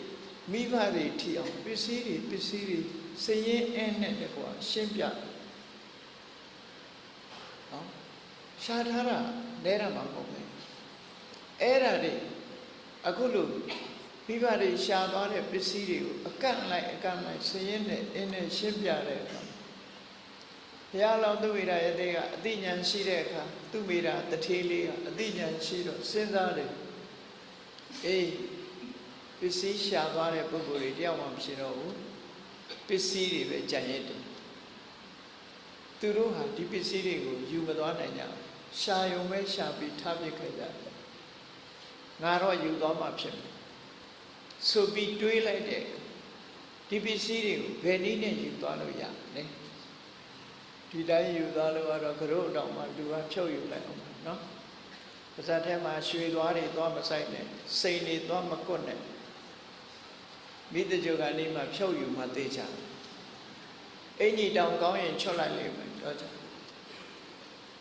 မိဘတွေထီအောင်ပစ္စည်းတွေပစ္စည်းတွေစရင်အင်းနဲ့တကွာရှင်းပြတယ်နော် ရှားထားတာလဲတာမှမဟုတ်ဘူးအဲ့ဒါတွေအခုလို့မိဘတွေရှားသွားတဲ့ပစ္စည်းတွေကိုအကန့်လိုက်အကန့်လိုက်ဆင်းရဲနဲ့အင်းနဲ့ရှင်းပြတဲ့အခါဘုရားလောင်းသူဝိရယတဲ့ကအသိဉာဏ်ရှိတဲ့အခါသူမိတာတထေးလေးကအသိဉာဏ်ရှိတော့စဉ်းစားတယ်အေးပစ္စည်းရှားသွားတဲ့ပုဂ္ဂိုလ်တွေတယောက်မှမရှိတော့ဘူးပစ္စည်းတွေပဲကြံ့ရည်တယ်သူတို့ဟာဒီပစ္စည်းတွေကိုယူမသွားနိုင်ကြဘူး ရှာယုံပဲရှာပြီးထားပစ်ခဲ့ကြတယ်ငါတော့ယူသွားမှဖြစ်မယ်ဆိုပြီးတွေးလိုက်တဲ့ဒီပစ္စည်းတွေကိုဘယ်နည်းနဲ့ယူသွားလို့ရလဲဒီတိုင်းယူသွားလို့ကတော့ကရုတောင်မှလူကဖြုတ်ယူလိုက်အောင်နော်ပါဇက်ထဲမှာရွှေသွားတွေသွားမဆိုင်နဲ့စိန်တွေသွားမကွတ်နဲ့မိတ္တကြုကနေမှဖြုတ်ယူမှသိချအင်ကြီးတောင်ကောင်းရင်ချွတ်လိုက်လိမ့်မယ်တော့ကြ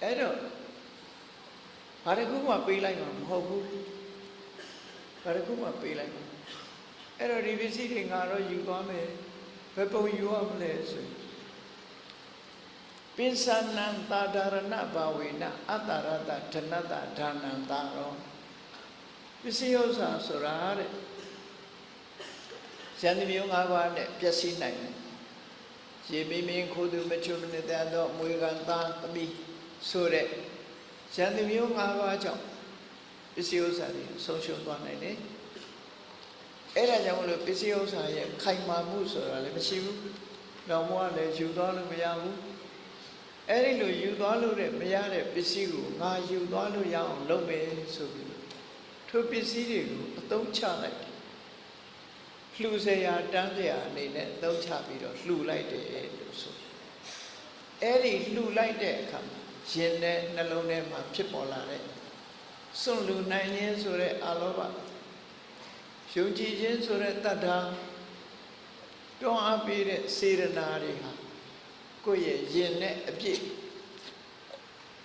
အဲ့တော့ ဘာတစ်ခုမှပေးလိုက်မှာမဟုတ်ဘူးဘာတစ်ခုမှပေးလိုက်မှာအဲ့တော့ဒီပစ္စည်းတွေငါတော့ယူသွားမယ်ဘယ်ပုံယူရမလဲဆိုရင်ပိသနံတာဒရဏဘာဝေနအတ္တရတဓနတဒါနံတာရောပစ္စည်းဥစ္စာဆိုတာတဲ့ဇန်တိမျိုး၅ပါးနဲ့ပျက်စီးနိုင်တယ်ရေမင်းမင်းခိုးသူမချုံမနေတဲ့တော့မွေကန်သားသမီးဆိုတဲ့ ရန်သူမျိုး၅ပါးကြောင့်ပစ္စည်းဥစ္စာတွေဆုံးရှုံးသွားနိုင်တယ်အဲ့ဒါကြောင့်မလို့ပစ္စည်းဥစ္စာရဲ့ခိုင်မာမှုဆိုတာလည်းမရှိဘူးလောင်မွားလည်းယူသွားလို့မရဘူးအဲ့ဒီလိုယူသွားလို့တဲ့မရတဲ့ပစ္စည်းကိုငါယူသွားလို့ရအောင်လုပ်မယ်ဆိုပြီးထိုပစ္စည်းတွေကိုအသုံးချလိုက်လှူစရာတန်းစရာအနေနဲ့အသုံးချပြီးတော့လှူလိုက်တယ်လို့ဆိုအဲ့ဒီလှူလိုက်တဲ့အခါမှာ ရင်နဲ့နှလုံးထဲမှာဖြစ်ပေါ်လာတဲ့စွန့်လူနိုင်ခြင်းဆိုတဲ့အာလောဘယုံကြည်ခြင်းဆိုတဲ့တတ္ထာတွန်းအားပေးတဲ့စေရနာတွေဟာကိုယ့်ရဲ့ရင်နဲ့အပြည့်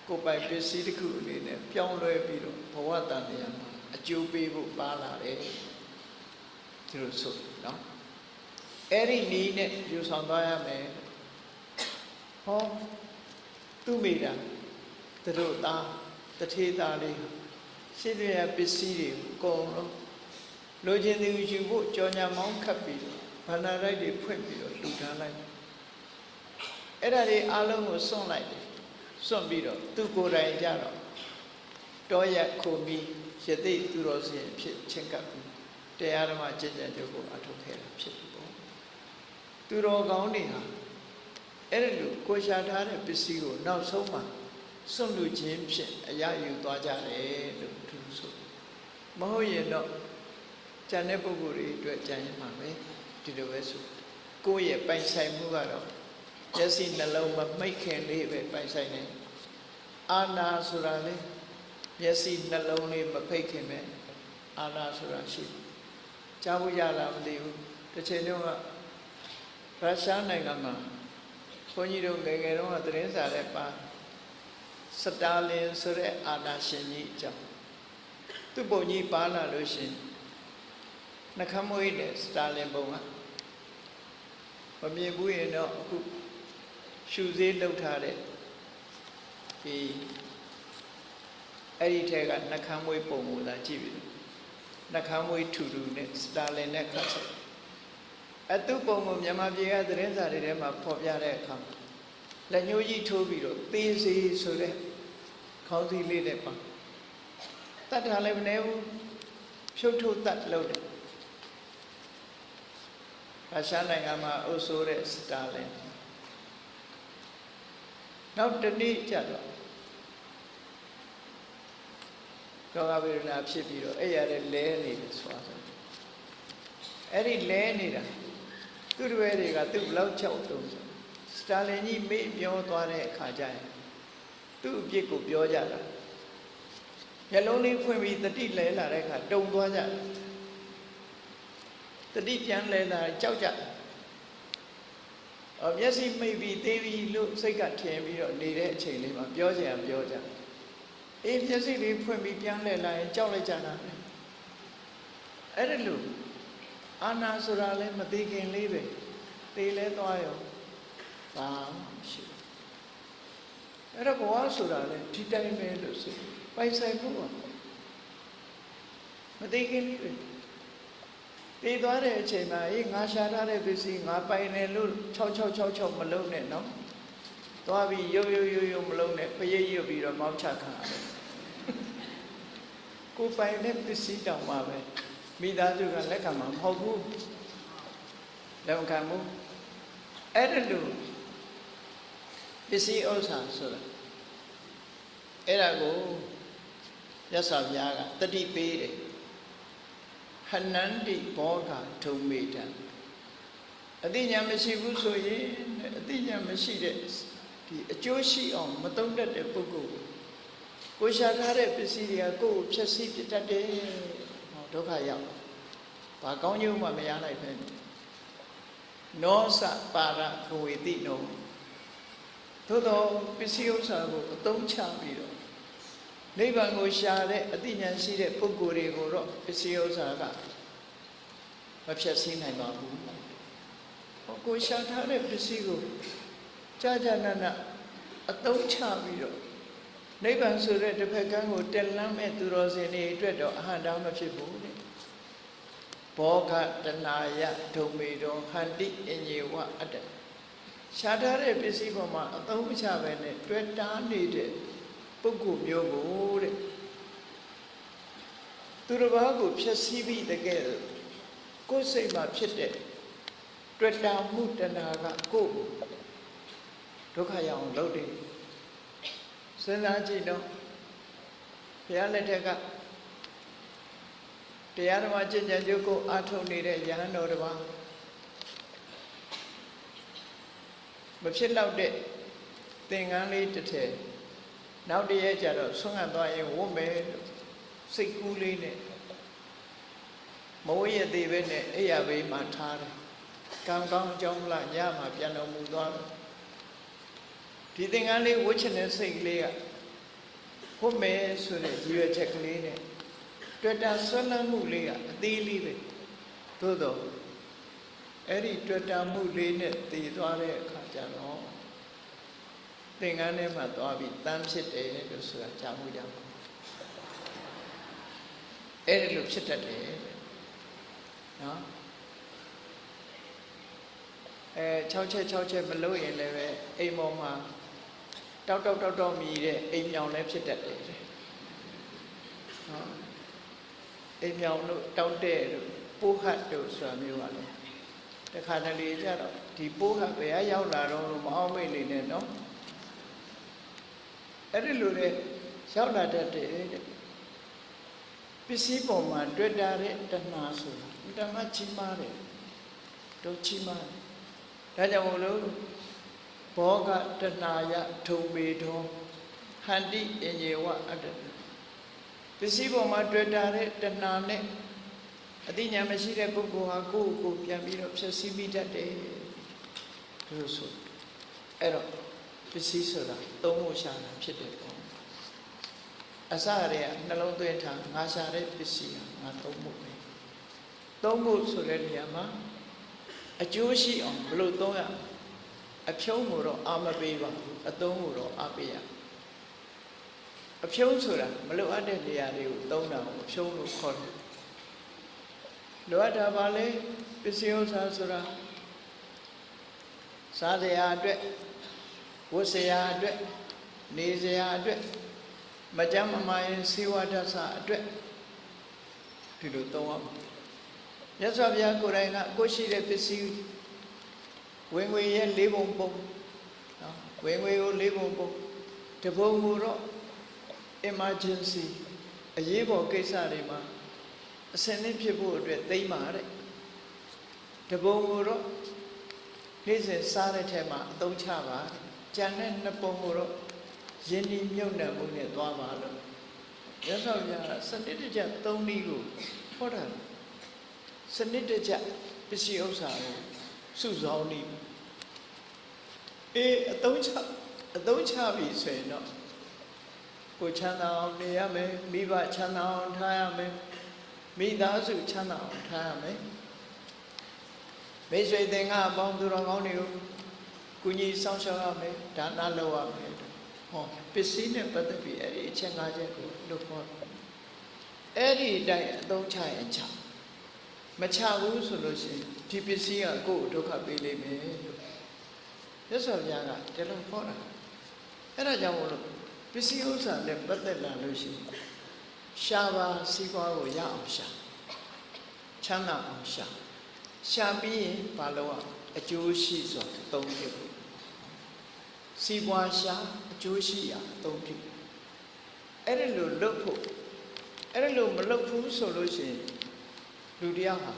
ကိုယ်ပိုင်ပစ္စည်းတစ်ခုအနေနဲ့ပြောင်းလဲပြီးတော့ဘဝတန်တရားမှာအကျိုးပေးဖို့ပါလာတယ်ဒီလိုဆိုနော်အဲ့ဒီနည်းနဲ့ယူဆောင်သွားရမယ်ဟော သူ့မိတာသူတို့သားတထေးသားလေးရှိတဲ့ပစ္စည်းတွေအကုန်လုံးလိုချင်သူယူဖို့ကြော်ညာမောင်းခတ်ပြီးတော့ဗန္ဒာရိုက်တွေဖွင့်ပြီးတော့လှူဒါန်းလိုက်အဲ့ဒါတွေအားလုံးကိုစွန့်လိုက်တယ်စွန့်ပြီးတော့သူကိုယ်တိုင်ကြတော့တောရက်ခုမီယသိသူတော်စင်ဖြစ်ချင်းကပ်ပြီးတရားဓမ္မကျင့်ကြံကြုပ်ကိုအထုတ်ခဲ့တာဖြစ်ပြီပေါ့သူတော်ကောင်းတွေဟာ အဲ့ဒီလိုကိုရှာထားတဲ့ပစ္စည်းကိုနောက်ဆုံးမှာစွန့်လူခြင်းဖြင့်အရယူသွားကြတယ်လို့သူဆိုမဟုတ်ရင်တော့ကျန်တဲ့ပုဂ္ဂိုလ်တွေအတွက်ကြံရမှာပဲဒီလိုပဲဆိုကိုယ့်ရဲ့ပိုင်ဆိုင်မှုကတော့မျက်စိနှလုံးမမိတ်ခင်လေးပဲပိုင်ဆိုင်နေအာနာဆိုတာလေမျက်စိနှလုံးလေးမဖိတ်ခင်ပဲအာနာဆိုတာရှိကြားဖို့ရလားမသိဘူးတစ်ချိန်တုန်းကရုရှားနိုင်ငံမှာ ဘုန်းကြီးတို့ငယ်ငယ်တုန်းကသတင်းစာနဲ့ပါစတာလင်ဆိုတဲ့အာနာရှင်ကြီးအကြောင်းသူ့ပုံကြီးပါလာလို့ရှင်နှခမ်းမွေးတဲ့စတာလင်ပုံကမမြင်ဘူးရင်တော့အခုရှူသေးလောက်ထားတဲ့ဒီအဲ့ဒီထဲကနှခမ်းမွေးပုံကိုသာကြည့်ပြီးနှခမ်းမွေးထူထူနဲ့စတာလင်နဲ့ခတ်ဆက် အတုပုံကိုမြန်မာပြည်ကသတင်းစာတွေထဲမှာဖော်ပြတဲ့အခါလက်ညှိုးကြီးထိုးပြီးတော့သေးစီဆိုတဲ့ခေါင်းစည်းလေးနဲ့ပါတတ်တာလည်းမနေဘူးဖြုတ်ထုတ်တတ်လို့တယ်ရုရှားနိုင်ငံမှာအုပ်စိုးတဲ့စတာလင်နောက်တနေ့ကျတော့ယောဂဝေဒနာဖြစ်ပြီးတော့အဲ့ရတဲ့လဲနေတယ်ဆိုတာဆိုအဲ့ဒီလဲနေတာ သူ့တွေတွေကသူ့ဘလောက်ချောက်တုံးဆိုစတာလင်ကြီးမေ့ပြောသွားတဲ့အခါကျရင်သူ့အပြစ်ကိုပြောကြတာမျက်လုံးလေးဖွင့်ပြီးတတိလဲလာတဲ့အခါတုံသွားကြတတိပြန်လဲလာကြောက်ကြအော်မျက်စိမိတ်ပြီးသေးပြီးလို့စိတ်ကထင်ပြီးတော့နေတဲ့အချိန်လေးမှာပြောချင်အောင်ပြောကြအေးမျက်စိလေးဖွင့်ပြီးပြန်လဲလာရင်ကြောက်လိုက်ကြတာအဲ့ဒါလို့ အာနာဆိုတာလည်းမသိခင်လေးပဲသေလဲသွားရောဘာမှမရှိဘူးအဲ့တော့ဘဝဆိုတာလည်းဒီတိုင်းပဲလို့ဆိုပိုင်ဆိုင်ဖို့ပါမသိခင်လေးပဲသေသွားတဲ့အချိန်မှာအေးငါရှာထားတဲ့ပစ္စည်းငါပိုင်တယ်လို့6666မလုံးနဲ့နော်သွားပြီးရုပ်ရုပ်ရုပ်ရုပ်မလုံးနဲ့ဖရိပ်ရုပ်ပြီးတော့မောက်ချခံရတယ်ကိုပိုင်တဲ့ပစ္စည်းတောင်မှပဲ မိသားစုကလက်ခံမှာမဟုတ်ဘူးလက်ခံမှုအဲ့ဒါလို့ပစ္စည်းဥစ္စာဆိုတာအဲ့ဒါကိုရသော်ဘုရားကတတိပေးတယ်ဟနန္တိဘောဂဒုံမေတံအတိညာမရှိဘူးဆိုရင်အတိညာမရှိတဲ့ဒီအကျိုးရှိအောင်မတုံ့တတ်တဲ့ပုဂ္ဂိုလ်ကိုရှာထားတဲ့ပစ္စည်းတွေကကိုယ်ကိုဖျက်ဆီးပြတတ်တယ်ဟော ဒုက္ခရောက်ဘာကောင်းကျိုးမှမရနိုင်ပဲနောစပါရဘဝေတိနောသို့တော့ပစ္စည်းဥစ္စာကိုအသုံးချပြီးတော့နိဗ္ဗာန်ကိုရှာတဲ့အသိဉာဏ်ရှိတဲ့ပုဂ္ဂိုလ်တွေကိုတော့ပစ္စည်းဥစ္စာကမဖြတ်စည်းနိုင်ပါဘူးဟောကိုရှာထားတဲ့ပစ္စည်းကိုကြာကြာနာနာအသုံးချပြီးတော့ နိဗ္ဗာန်ဆိုတဲ့တစ်ဖက်ကန်းကိုတက်လန်းမဲ့သူတော်စင်တွေအတွက်တော့အဟံတာမဖြစ်ဘူးတဲ့ဘောဂတနာယဒုံမေတော်ဟန္တိအညေဝအတ္တရှားထားတဲ့ပစ္စည်းပေါ်မှာအသုံးမချပဲနဲ့တွေ့တားနေတဲ့ပုဂ္ဂိုလ်မျိုးကိုတဲ့သူတစ်ပါးကိုဖြည့်ဆည်းပြီးတကယ်ကိုယ်စိတ်မှာဖြစ်တဲ့တွေ့တာမှုတဏှာကကိုယ်ဒုက္ခရအောင်လုပ်တယ် စဉ်းစားကြည့်တော့ဘုရားလက်ထက်ကတရားဓမ္မကျင့်ကြံကြုတ်ကိုအားထုတ်နေတဲ့ယဟန်တော်တစ်ပါးမဖြစ်တော့တဲ့သင်္ကန်းလေးတစ်ထည်နောက်တရက်ကျတော့ဆွမ်းခံသွားရင်ဝတ်မယ်လို့စိတ်ကူးလေးနဲ့မဝရသေးပဲနဲ့အိယာဘေးမှာထားတယ်ကံကောင်းအကြောင်းလားညမှာပြန်တော်မူသွားတယ် ဒီသင်္ကန်းလေးဝတ်ချင်တဲ့စိတ်ကလေးကဝတ်မယ်ဆိုတဲ့ရည်ရွယ်ချက်ကလေးနဲ့တွေ့တာဆွမ်းလန်းမှုလေးကအသေးလေးပဲသို့တော့အဲ့ဒီတွေ့တာမှုလေးနဲ့တည်သွားတဲ့အခါကျတော့သင်္ကန်းထဲမှာသွားပြီးတန်းဖြစ်တယ်လို့ဆိုတာကြားမှုကြပါအဲ့ဒီလိုဖြစ်တတ်တယ်နော်အဲ6ချက်6ချက်မလို့ရင်လည်းပဲအိမ်ပေါ်မှာ တောက်တောက်တောက်တောက်မြည်တဲ့အိမ်မြောင်လည်းဖြစ်တတ်တယ်နော်အိမ်မြောင်တို့တောက်တဲ့တို့ပိုးဟတ်တို့ဆိုတာမျိုးပါလေတခါတလေကြတော့ဒီပိုးဟတ်ဘယ်ရောက်လာတော့မအောင်မိတ်နေနဲ့နော်အဲ့ဒီလိုလေရောက်လာတတ်တယ်တဲ့ပစ္စည်းပေါ်မှာတွေ့တာတဲ့တဏှာဆိုတာတဏှာကြီးမားတယ်တို့ကြီးမားတယ်ဒါကြောင့်မလို့ ဘောဂတဏှာယထုံပေတော်ဟန္တိအင်ယေဝအတ္တပစ္စည်းပေါ်မှာတွေ့တာတဲ့တဏှာနဲ့အတိညာမရှိတဲ့ပုဂ္ဂိုလ်ဟာကိုယ့်ကိုယ်ပြန်ပြီးတော့ဖြည့်ဆည်းမိတတ်တယ်လို့ဆိုအဲ့တော့ပစ္စည်းဆိုတာသုံးဖို့ရှာတာဖြစ်တယ်ပေါ့အစရဲကနှလုံးသွင်းထားငါရှာတဲ့ပစ္စည်းဟာငါသုံးဖို့ပဲသုံးဖို့ဆိုတဲ့နေရာမှာအကျိုးရှိအောင်ဘယ်လိုသုံးရ အဖြုံးကိုတော့အာမပေးပါဘူးအသုံးကိုတော့အားပေးရအဖြုံးဆိုတာမလိုအပ်တဲ့နေရာတွေကိုသုံးတာကိုအဖြုံးလို့ခေါ်တယ်လိုအပ်တာပါလေပစ္စည်းဥစ္စာဆိုတာစားစရာအတွက်ဝတ်စရာအတွက်နေစရာအတွက်မကြမ်းမမာရင်စေဝဒသအတွက်ဒီလိုသုံးရမှာမြတ်စွာဘုရားကိုယ်တိုင်ကကိုရှိတဲ့ပစ္စည်း ဝင်ငွေရဲ့၄ပုံပုံနော်ဝင်ငွေကို၄ပုံပုံတပုံကိုတော့ emergency အရေးပေါ်ကိစ္စတွေမှာအစင်းနဲ့ဖြစ်ဖို့အတွက်သိမ့်ပါတဲ့တပုံကိုတော့နေ့စဉ်စားတဲ့ထဲမှာအသုံးချပါကြံတဲ့နှစ်ပုံကိုတော့ယင်းဒီမြုပ်နှံမှုနဲ့သွားပါလို့ရသော်ပြစနစ်တကျသုံးနည်းကိုဟောတာစနစ်တကျပစ္စည်းဥစ္စာကိုစုဆောင်းနည်း အေးအသုံးချအသုံးချပြီဆိုရင်တော့ကိုချမ်းသာအောင်နေရမယ်မိဘချမ်းသာအောင်ထားရမယ်မိသားစုချမ်းသာအောင်ထားရမယ်မိတ်ဆွေသင်္ကအပေါင်းသူတော်ကောင်းတွေကိုကုညီဆောင်ရှောက်ရမယ်ဒါနလုပ်ရမယ်ဟောပစ္စည်းနဲ့ပတ်သက်ပြီးအဲ့ဒီအချက်၅ချက်ကိုလုပ်ဖို့အဲ့ဒီအတိုင်းအသုံးချရင်ချမချဘူးဆိုလို့ရှိရင်ဒီပစ္စည်းကကိုယ့်ကိုဒုက္ခပေးလိမ့်မယ်လို့ မြတ်စွာဘုရားကဒီလိုဟောတာအဲ့ဒါကြောင့်မို့လို့ပစ္စည်းဥစ္စာနဲ့ပတ်သက်လာလို့ရှိရင်ရှားပါစီးပွားကိုရအောင်ရှာချမ်းသာအောင်ရှာရှာပြီးရင်ဘာလို့အကျိုးရှိစွာသုံးဖြစ်ဖို့စီးပွားရှာအကျိုးရှိရာသုံးဖြစ်အဲ့ဒီလိုလုပ်ဖို့အဲ့ဒီလိုမလုပ်ဘူးဆိုလို့ရှိရင်လူတရားဟာ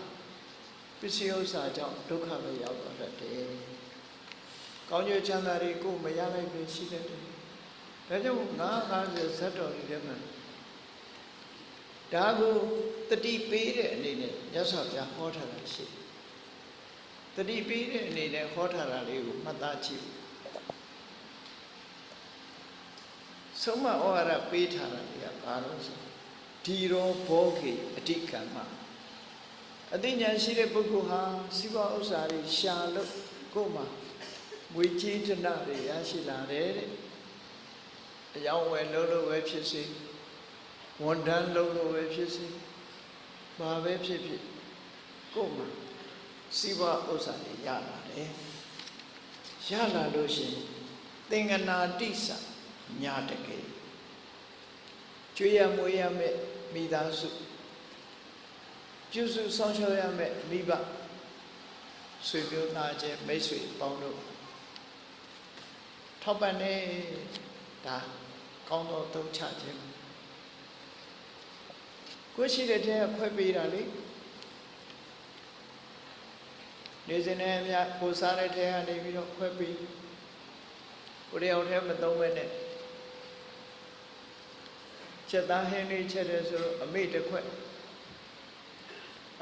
ပစ္စည်းဥစ္စာကြောင့်ဒုက္ခပဲရောက်တော့တတ်တယ်။ ကောင်းကျိုးချမ်းသာတွေကိုမရနိုင်ပဲရှိတတ်တယ်။ဒါကြောင့်ငါးငါးဆယ်ဇတ်တော်တွေထဲမှာဒါကိုတတိပေးတဲ့အနေနဲ့မြတ်စွာဘုရားဟောထားတာရှိတယ်။တတိပေးတဲ့အနေနဲ့ဟောထားတာလေးကိုမှတ်သားကြည့်။ဆုံးမဩဝါဒပေးထားတာတွေကဘာလို့ဆိုဒီရောဘောကေအဓိကမ္မအသိဉာဏ်ရှိတဲ့ပုဂ္ဂိုလ်ဟာစီးပွားဥစ္စာတွေရှာလို့ကိုယ်မှာ ငွေကြေးဒနာတွေရရှိလာတယ်တဲ့အယောင်းဝယ်လို့လို့ပဲဖြစ်စေဝန်ထမ်းလို့လို့ပဲဖြစ်စေဘာပဲဖြစ်ဖြစ်ကိုယ်မှာစီးပွားဥစ္စာတွေရလာတယ်ရလာလို့ရှိရင်သင်္ကနာတိစညာတကယ်ကျွေးရမွေးရမဲ့မိသားစုပြုစုဆောင်ရှောက်ရမယ်မိဘဆွေမျိုးသားချင်းမိတ်ဆွေပေါင်းတို့ ထောက်ပံ့နေဒါကောင်းသောသုံးချခြင်းကိုရှိတဲ့တဲ့ခွဲပေးတာလေနေစဉ်နဲ့အများကိုစားတဲ့တဲ့ကနေပြီးတော့ခွဲပေးကိုရအောင်ထဲမသုံးဘဲနဲ့ချက်သားဟင်းလေးချက်တယ်ဆိုတော့အမိတစ်ခွက်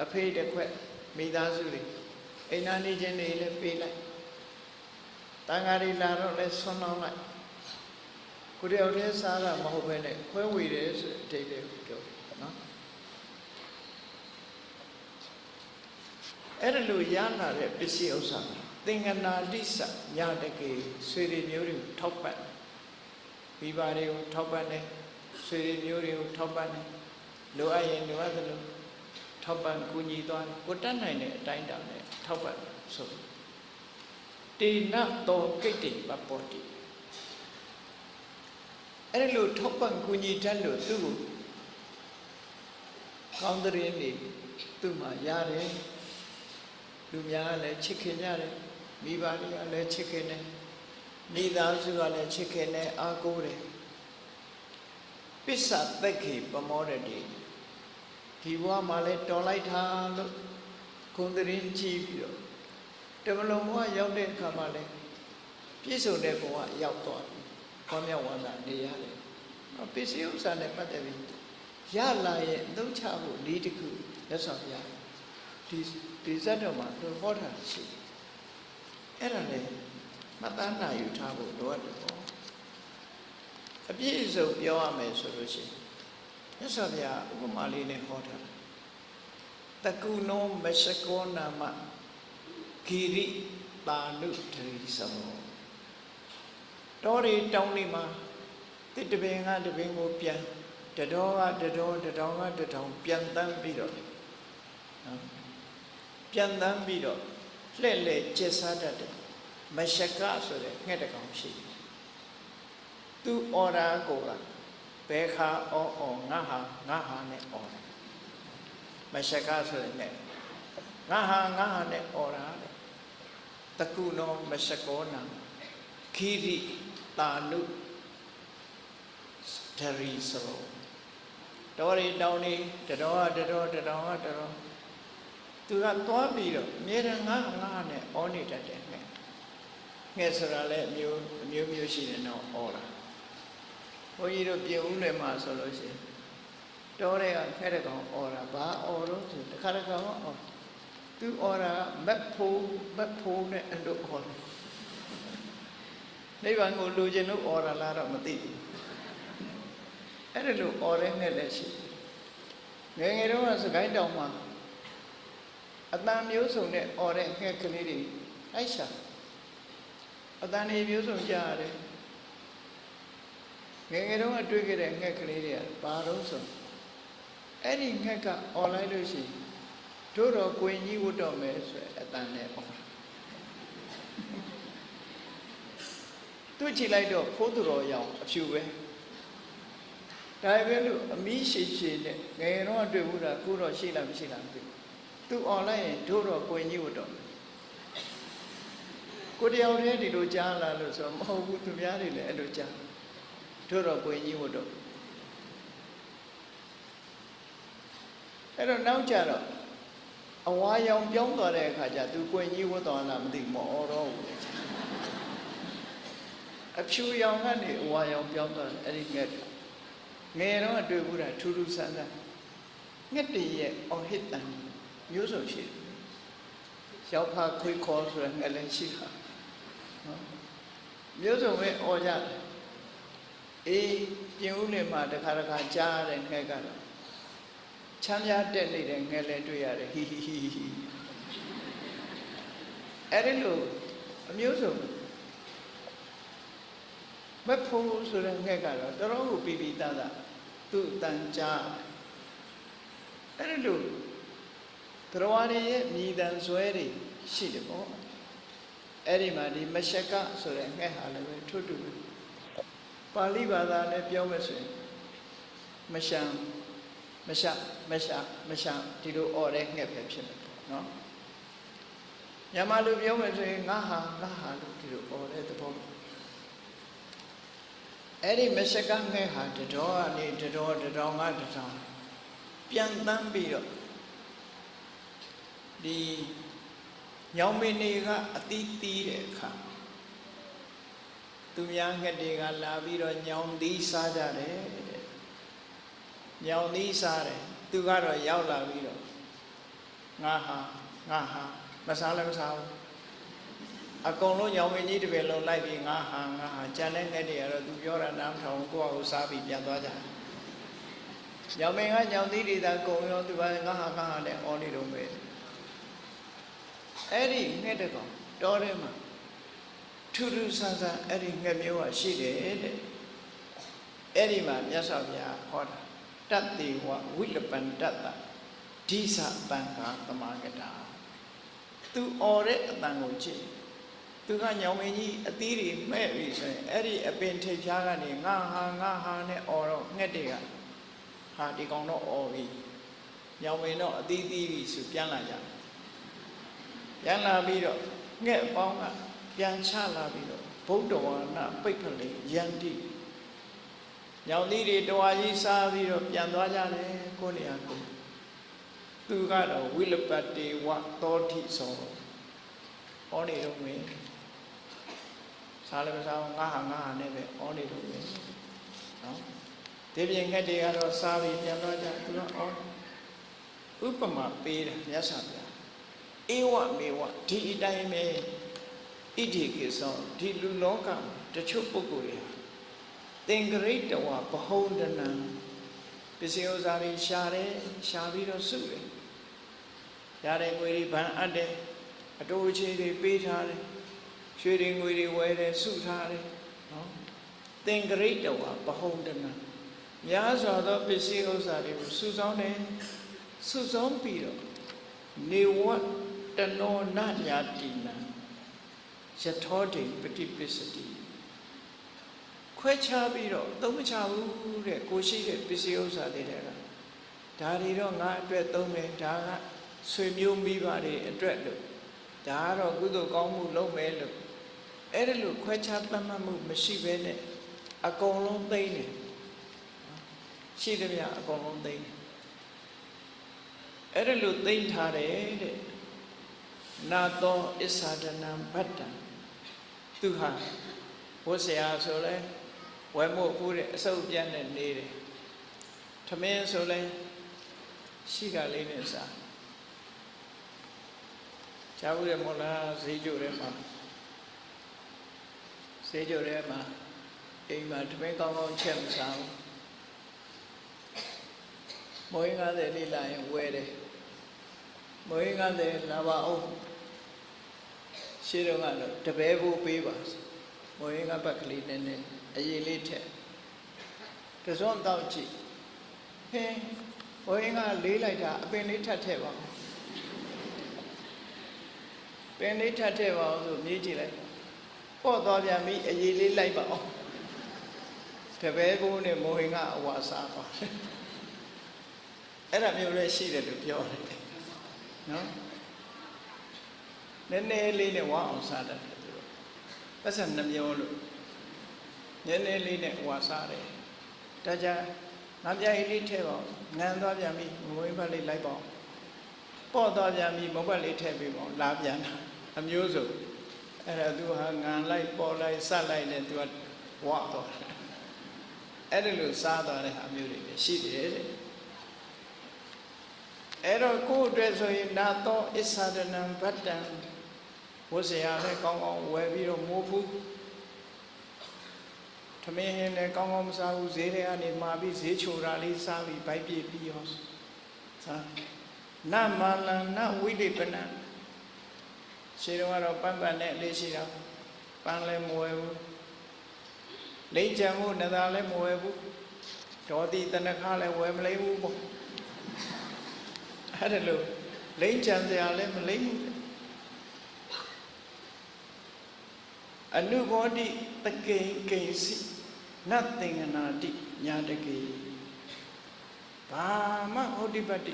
အဖေးတစ်ခွက်မိသားစုတွေအိမ်နာနေချင်းတွေလည်းပေးလိုက် တန်ဃာတွေလာတော့လည်းဆွမ်းလောင်းလိုက်ကိုတယောက်တည်းစားတာမဟုတ်ဘဲနဲ့ခွဲဝေတယ်ဆိုအတိတ်လေးကိုပြောနော်အဲ့ဒါလိုရလာတဲ့ပစ္စည်းဥစ္စာသင်္ကနာတိစညာတကေဆွေတွေမျိုးတွေကိုထောက်ပံ့မိဘတွေကိုထောက်ပံ့တယ်ဆွေတွေမျိုးတွေကိုထောက်ပံ့တယ်လိုအပ်ရင်လိုအပ်သလိုထောက်ပံ့ကူညီသွားတယ်ကိုတတ်နိုင်တဲ့အတိုင်းအတာနဲ့ထောက်ပံ့ဆို တေနတောကိတ္တိပပောတိအဲ့ဒီလိုထောက်ပံ့ကူညီတတ်လို့သူ့ကိုကောင်းတဲ့ရင်းနေသူ့မှာရတယ်လူများကလည်းချစ်ခင်ကြတယ်မိဘတွေကလည်းချစ်ခင်တယ်မိသားစုကလည်းချစ်ခင်တယ်အားကိုးတယ်ပစ္စသက်ခေပမောရတိဒီဘဝမှာလည်းတော်လိုက်တာလို့ဂုံတရင်ကြည့်ပြီးတော့ တမလုံးဘဝရောက်တဲ့အခါမှာလည်းပြည့်စုံတဲ့ဘဝရောက်သွားပြီခေါမြောက်ဝန္တာနေရတယ်ပစ္စည်းဥစ္စာနဲ့ပတ်သက်ပြီးရလာရဲ့အသုံးချဖို့လေးတစ်ခုလက်ဆောင်ပြဒီဒီဇတ်တော်မှာသူဟောတာရှိတယ်အဲ့ဒါလေမှတ်သားနိုင်ယူထားဖို့လိုအပ်တယ်ပေါ့အပြည့်အစုံပြောရမယ်ဆိုလို့ရှိရင်မြတ်စွာဘုရားဥပမာလေးနဲ့ဟောထားတကုနောမရှကောနာမ ဂိရိတာနုတရိသမောတောရီတောင်းလေးမှာတစ်တပင်ကတပင်ကိုပြန်တတော်ကတတော်တတော်ကတတော်ပြန်တန်းပြီးတော့နော်ပြန်တန်းပြီးတော့လှဲ့လှဲ့ကျက်စားတတ်တယ်မရှကဆိုတဲ့ငှက်တကောင်ရှိတယ်သူအော်ရာကိုကဘဲခါအော်အော်ငါဟာငါဟာနဲ့အော်တယ်မရှကဆိုတဲ့ငှက်ငါဟာငါဟာနဲ့အော်ရာတဲ့ တကုနောမရှကောနာခိရိတာနုဒရီစရောတော်ရီတောင်းနေတတော်ကတတော်တတော်ကတတော်သူကသွားပြီးတော့အမြဲတမ်းငါငါနဲ့အောနေတတ်တယ်ငှက်ငှက်ဆိုတာလည်းအမျိုးအမျိုးမျိုးရှိတယ်တော့အောလာဘုန်းကြီးတို့ပြင်ဦးနယ်မှာဆိုလို့ရှိရင်တော်တဲ့ကခဲတဲ့ကောင်အော်တာဘာအော်တော့ဆိုတခါတခါတော့အော် သူအော်တာမက်ဖိုးမက်ဖိုးနဲ့အဲ့လိုအော်တယ်နိဗ္ဗာန်ကိုလူကျင်လို့အော်တာလားတော့မသိဘူးအဲ့ဒါလို့အော်တဲ့ငှက်လည်းရှိငယ်ငယ်တော့စကိုင်းတောင်မှာအတန်မျိုးစုံနဲ့អော်တဲ့ငှက်ကလေးတွေအိုက်ရှာအတန်တွေမျိုးစုံကြားရတယ်ငယ်ငယ်တုန်းကတွေ့ခဲ့တဲ့ငှက်ကလေးတွေကဘာတော့ဆိုအဲ့ဒီငှက်ကអော်လိုက်လို့ရှိရင် တို့တော့ကိုင်ကြီးဝတ်တော့မယ်ဆိုအတန်နဲ့អော်သူ့ချီလိုက်တော့ဖိုးသူတော်ရောင်အဖြူပဲဒါပဲလို့အမီးရှိရှိနဲ့ငယ်ငယ်တော့တွေ့ဘူးတာကိုတော့ရှိလားမရှိလားမသိဘူးသူអော်လိုက်ရင်တို့တော့ကိုင်ကြီးဝတ်တော့ကိုတယောက်တည်းဒီလိုကြားလာလို့ဆိုမဟုတ်ဘူးသူများတွေလည်းအဲ့လိုကြားတို့တော့ကိုင်ကြီးဝတ်တော့အဲ့တော့နောက်ကြတော့ အဝါရောင်ပြောင်းသွားတဲ့အခါကျသူကိုင်ကြီးဝတ်တော်လားမသိမအော်တော့ဘူးအဖြူရောင်ကနေအဝါရောင်ပြောင်းသွားတယ်အဲ့ဒီငှက်ငယ်တော့တွေ့ဘူးတာထူးထူးဆန်းဆန်းငှက်တည်းရဲ့အော်ဟစ်တန်မျိုးစုံရှိတယ်ရောက်ဖာခွေးခေါ်ဆိုရငလည်းရှိတာနော်မျိုးစုံပဲអော်ကြတယ်အေးပြင်ဦးနေမှာတခါတခါကြားရတဲ့ငှက်ကတော့ ချမ်းသာတက်နေတဲ့ငှက်လည်းတွေ့ရတယ်ဟီဟီဟီဟီအဲ့ဒီလိုအမျိုးစုံမဖို့ဆိုတဲ့ငှက်ကတော့တော်တော်ကိုပြီးပြီးသားသားသူ့တန်ကြားအဲ့ဒီလိုတရားတွေရဲ့မြည်တမ်းဆွဲတွေရှိတယ်ပေါ့အဲ့ဒီမှာဒီမရှကဆိုတဲ့ငှက်ဟာလည်းပဲထွတ်တူပါဠိဘာသာနဲ့ပြောမယ်ဆိုရင်မရှံ မရှမရှမရှဒီလိုអော်တဲ့ငှက်ပဲဖြစ်မယ်ပေါ့နော်မြန်မာလူပြောမယ်ဆိုရင်ငါဟာငါဟာလို့ဒီလိုអော်တဲ့သဘောအဲ့ဒီမရှကငှက်ဟာတတော်ကနေတတော်တတော်ငါတတော်ပြန်တန်းပြီးတော့ဒီညောင်မင်းတွေကအတီးတီးတဲ့အခါသူများငှက်တွေကလာပြီးတော့ညောင်သီးစားကြတယ် ညောင်သီးစားတယ်သူကတော့ရောက်လာပြီးတော့ငါဟာငါဟာမစားလည်းမစားဘူးအကုန်လုံးညောင်မင်းကြီးတစ်ပင်လုံးလိုက်ပြီးငါဟာငါဟာကြံတဲ့ငှက်တွေကတော့သူပြောတာနားမထောင်ကိုယ့်အကိုစားပြီးပြန်သွားကြတယ်ညောင်မင်းကညောင်သီးတွေသာကုန်ရောသူကငါဟာငါဟာနဲ့အော်နေတော့ပဲအဲ့ဒီငှက်တကောင်တောထဲမှာထူးထူးဆန်းဆန်းအဲ့ဒီငှက်မျိုးကရှိတယ်တဲ့အဲ့ဒီမှာမြတ်စွာဘုရားဟောတာ တတ္တိဝဝိလပန္တတ္တဒိသတံဃာသမာဂတာသူအော်တဲ့အတန်ကိုကြည့်သူကညောင်မင်းကြီးအသီးတွေမဲ့ပြီဆိုရင်အဲ့ဒီအပင်ထိပ်ဖြားကနေငါဟာငါဟာနဲ့အော်တော့ငှက်တွေကဟာဒီကောင်တော့အော်ပြီညောင်မင်းတော့အသီးသီးပြီဆိုပြန်လာကြတယ်ပြန်လာပြီးတော့ငှက်အပေါင်းကပြန်ချလာပြီးတော့ဗုဒ္ဓဝါဒပိတ်ဖလေယန္တိ ညောင်သီးတွေတဝါကြီးစားပြီးတော့ပြန်သွားကြတယ်ကိုနေရာကိုသူကတော့ဝိလပတ္တေဝသောတိသောဟောနေတော့မင်းစားလည်းမစားဘူးငါဟာငါဟာနဲ့ပဲဟောနေတော့မင်းနော်ဒီပြင်ငှက်တွေကတော့စားပြီးပြန်သွားကြသူကဟောဥပမာပေးတယ်မြတ်စွာဘုရားဧဝမေဝဒီအတိုင်းပဲဣတိကိသောဒီလူလောကမှာတချို့ပုဂ္ဂိုလ်တွေဟာ သင်္ကရိတဝဘဟုံဒနံပစ္စည်းဥစ္စာတွေရှာတယ်ရှာပြီးတော့စုတယ်ရတဲ့ငွေတွေဗန်အပ်တယ်အတိုးအချေတွေပေးထားတယ်ရွှေတွေငွေတွေဝယ်တယ်စုထားတယ်နော်သင်္ကရိတဝဘဟုံဒနံများစွာသောပစ္စည်းဥစ္စာတွေကိုစုဆောင်းတယ်စုဆောင်းပြီးတော့နေဝတ္တနောနညာတိနံယထောတိပฏิပစ္စတိ ခွဲခြားပြီးတော့သုံးမချဘူးတဲ့ကိုရှိတဲ့ပစ္စည်းဥစ္စာတွေတဲ့ကဒါတွေတော့ငါအတွက်သုံးမယ်ဒါကဆွေမျိုးမိဘတွေအတွက်လို့ဒါကတော့ကုသိုလ်ကောင်းမှုလုပ်မယ်လို့အဲ့ဒါလို့ခွဲခြားသတ်မှတ်မှုမရှိဘဲနဲ့အကုန်လုံးသိမ့်တယ်ရှိသမျှအကုန်လုံးသိမ့်တယ်အဲ့ဒါလို့သိမ့်ထားတယ်တဲ့နာသောအစ္ဆာဒနံဗတ္တံသူဟာဝတ်ဆရာဆိုလဲ ဝဲမို့ဖူးတဲ့အစုပ်ပြတ်နဲ့နေတယ်ထမင်းဆိုလဲရှိကလေးနဲ့စားကြားဘူးရမို့လားဈေးကြိုထဲမှာဈေးကြိုထဲမှာအိမ်မှာထမင်းကောင်းကောင်းချက်မစားဘူးမွေး90လေးလာရင်ဝဲတယ်မွေး90လာပါအောင်ရှင်းတော့ကတော့တပည့်ဖို့ပေးပါမွေးကပတ်ကလေးနဲ့နဲ့ အရေးလေးထက်တစွန်းတော့ကြည့်ဟင်းမွေးကလေးလိုက်တာအပင်လေးထပ်ထည့်ပါပင်လေးထပ်ထည့်ပါအောင်ဆိုမြည်ကြည့်လိုက်ပေါ့သွားပြန်ပြီအရေးလေးလိုက်ပါအောင်တပည့်ဖို့နဲ့မိုးဟင်ကအဝါစားပါအဲ့ဒါမျိုးလည်းရှိတယ်လို့ပြောတယ်နော်နည်းနည်းလေးနဲ့ဝါအောင်စားတယ်သူတို့ပတ်စံနှမျိုးလို့ နည်းနည်းလေးနဲ့ဝါစားတယ်ဒါကြငါပြိုင်လေးထဲပါငန်းသွားပြန်ပြီမွေးဘက်လေးလိုက်ပါပေါ့သွားပြန်ပြီမုတ်ဘက်လေးထည့်ပြီးပေါ့လာပြန်တာအမျိုးစုအဲ့ဒါသူဟာငန်လိုက်ပေါ်လိုက်ဆက်လိုက်နဲ့သူကဝါသွားတယ်အဲ့ဒါလို့စားသွားတဲ့ဟာမျိုးတွေရှိတယ်တဲ့အဲ့တော့ကိုယ့်အတွက်ဆိုရင်နာတော့အစ္ဆဒနံဗတ္တံဝဆရာလည်းကောင်းကောင်းဝယ်ပြီးတော့မိုးဖူးထ မင်းဟင်းလည်းကောင်းကောင်းမစားဘူးဈေးထဲကနေမှာပြီးဈေးချိုတာလေးစားပြီးဗိုက်ပြပြီးရောသာနမလံနဝိလိပနံရှင်းတော့ကတော့ပန်းပန်းနဲ့လေးရှိတာပန်းလည်းမဝယ်ဘူးလိမ့်ချံမှုနသာလည်းမဝယ်ဘူးဒေါတိတနခါလည်းဝယ်မလိမ့်ဘူးပေါ့အဲ့ဒါလို့လိမ့်ချံစရာလည်းမလိမ့်ဘူးအနုဘောတိတကိဉ္ကိဉ္စီ နတ်သင်္ကနာတိညာတကေဘာမှဟောတိပတ္တိ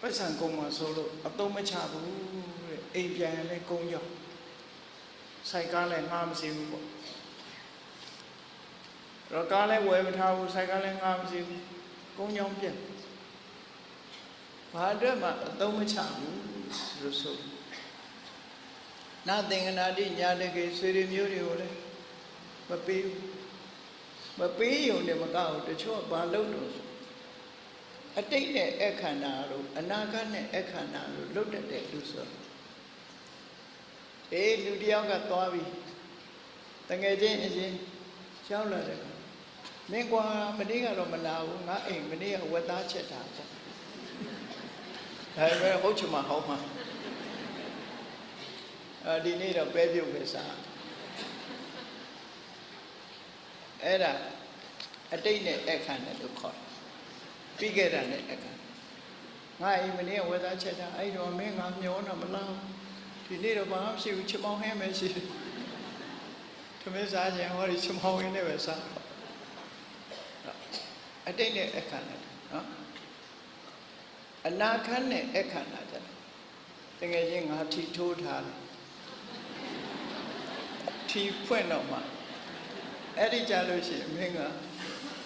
ပတ်စံကုံမှာဆိုလို့အသုံးမချဘူးတဲ့အိမ်ပြန်ရင်လည်းကုန်းကြောက်စိုက်ကားလည်းငှားမစီဘူးပေါ့တော့ကားလည်းဝယ်မထားဘူးစိုက်ကားလည်းငှားမစီဘူးကုန်းကြောင်ပြက်ဘာအတွက်မှအသုံးမချဘူးလို့ဆိုနာသင်္ကနာတိညာတကေဆွေတွေမျိုးတွေကိုလည်းမပေးဘူး မပေးရုံနဲ့မကောက်တချို့ဘာလုပ်လို့ဆိုအတိတ်နဲ့အခန္ဓာတို့အနာဂတ်နဲ့အခန္ဓာတို့လွတ်တတ်တဲ့လူဆိုအေးလူတယောက်ကသွားပြီတငယ်ချင်းအရင်ရှောင်းလာတယ်မင်းကွာမနေ့ကတော့မလာဘူးငါအိမ်မနေ့ကဝက်သားချက်တာပေါ့ဒါပေမဲ့ဟုတ်ချင်မှဟောင်းမှာအဲဒီနေ့တော့ပဲပြုတ်ပဲစား အဲ့ဒါအတိတ်နဲ့အခန့်နဲ့လို့ခေါ်တယ်ပြီးခဲ့တာနဲ့အခန့်ငါအိမ်မနေ့ဝေသားချက်တာအဲ့တော့မင်းငါမျောတော့မလားဒီနေ့တော့ဘာမှမရှိဘူးချမောင်းဟင်းပဲရှိတယ်သမင်းစားခြင်းဟောဒီချမောင်းဟင်းနဲ့ပဲစားအတိတ်နဲ့အခန့်နဲ့နော်အနာခန့်နဲ့အခန့်တာကြတယ်တကယ်ချင်းငါထီထိုးထားတယ်ထီဖွင့်တော့မှ အဲ့ဒီကြလို့ရှိရင်မင်းက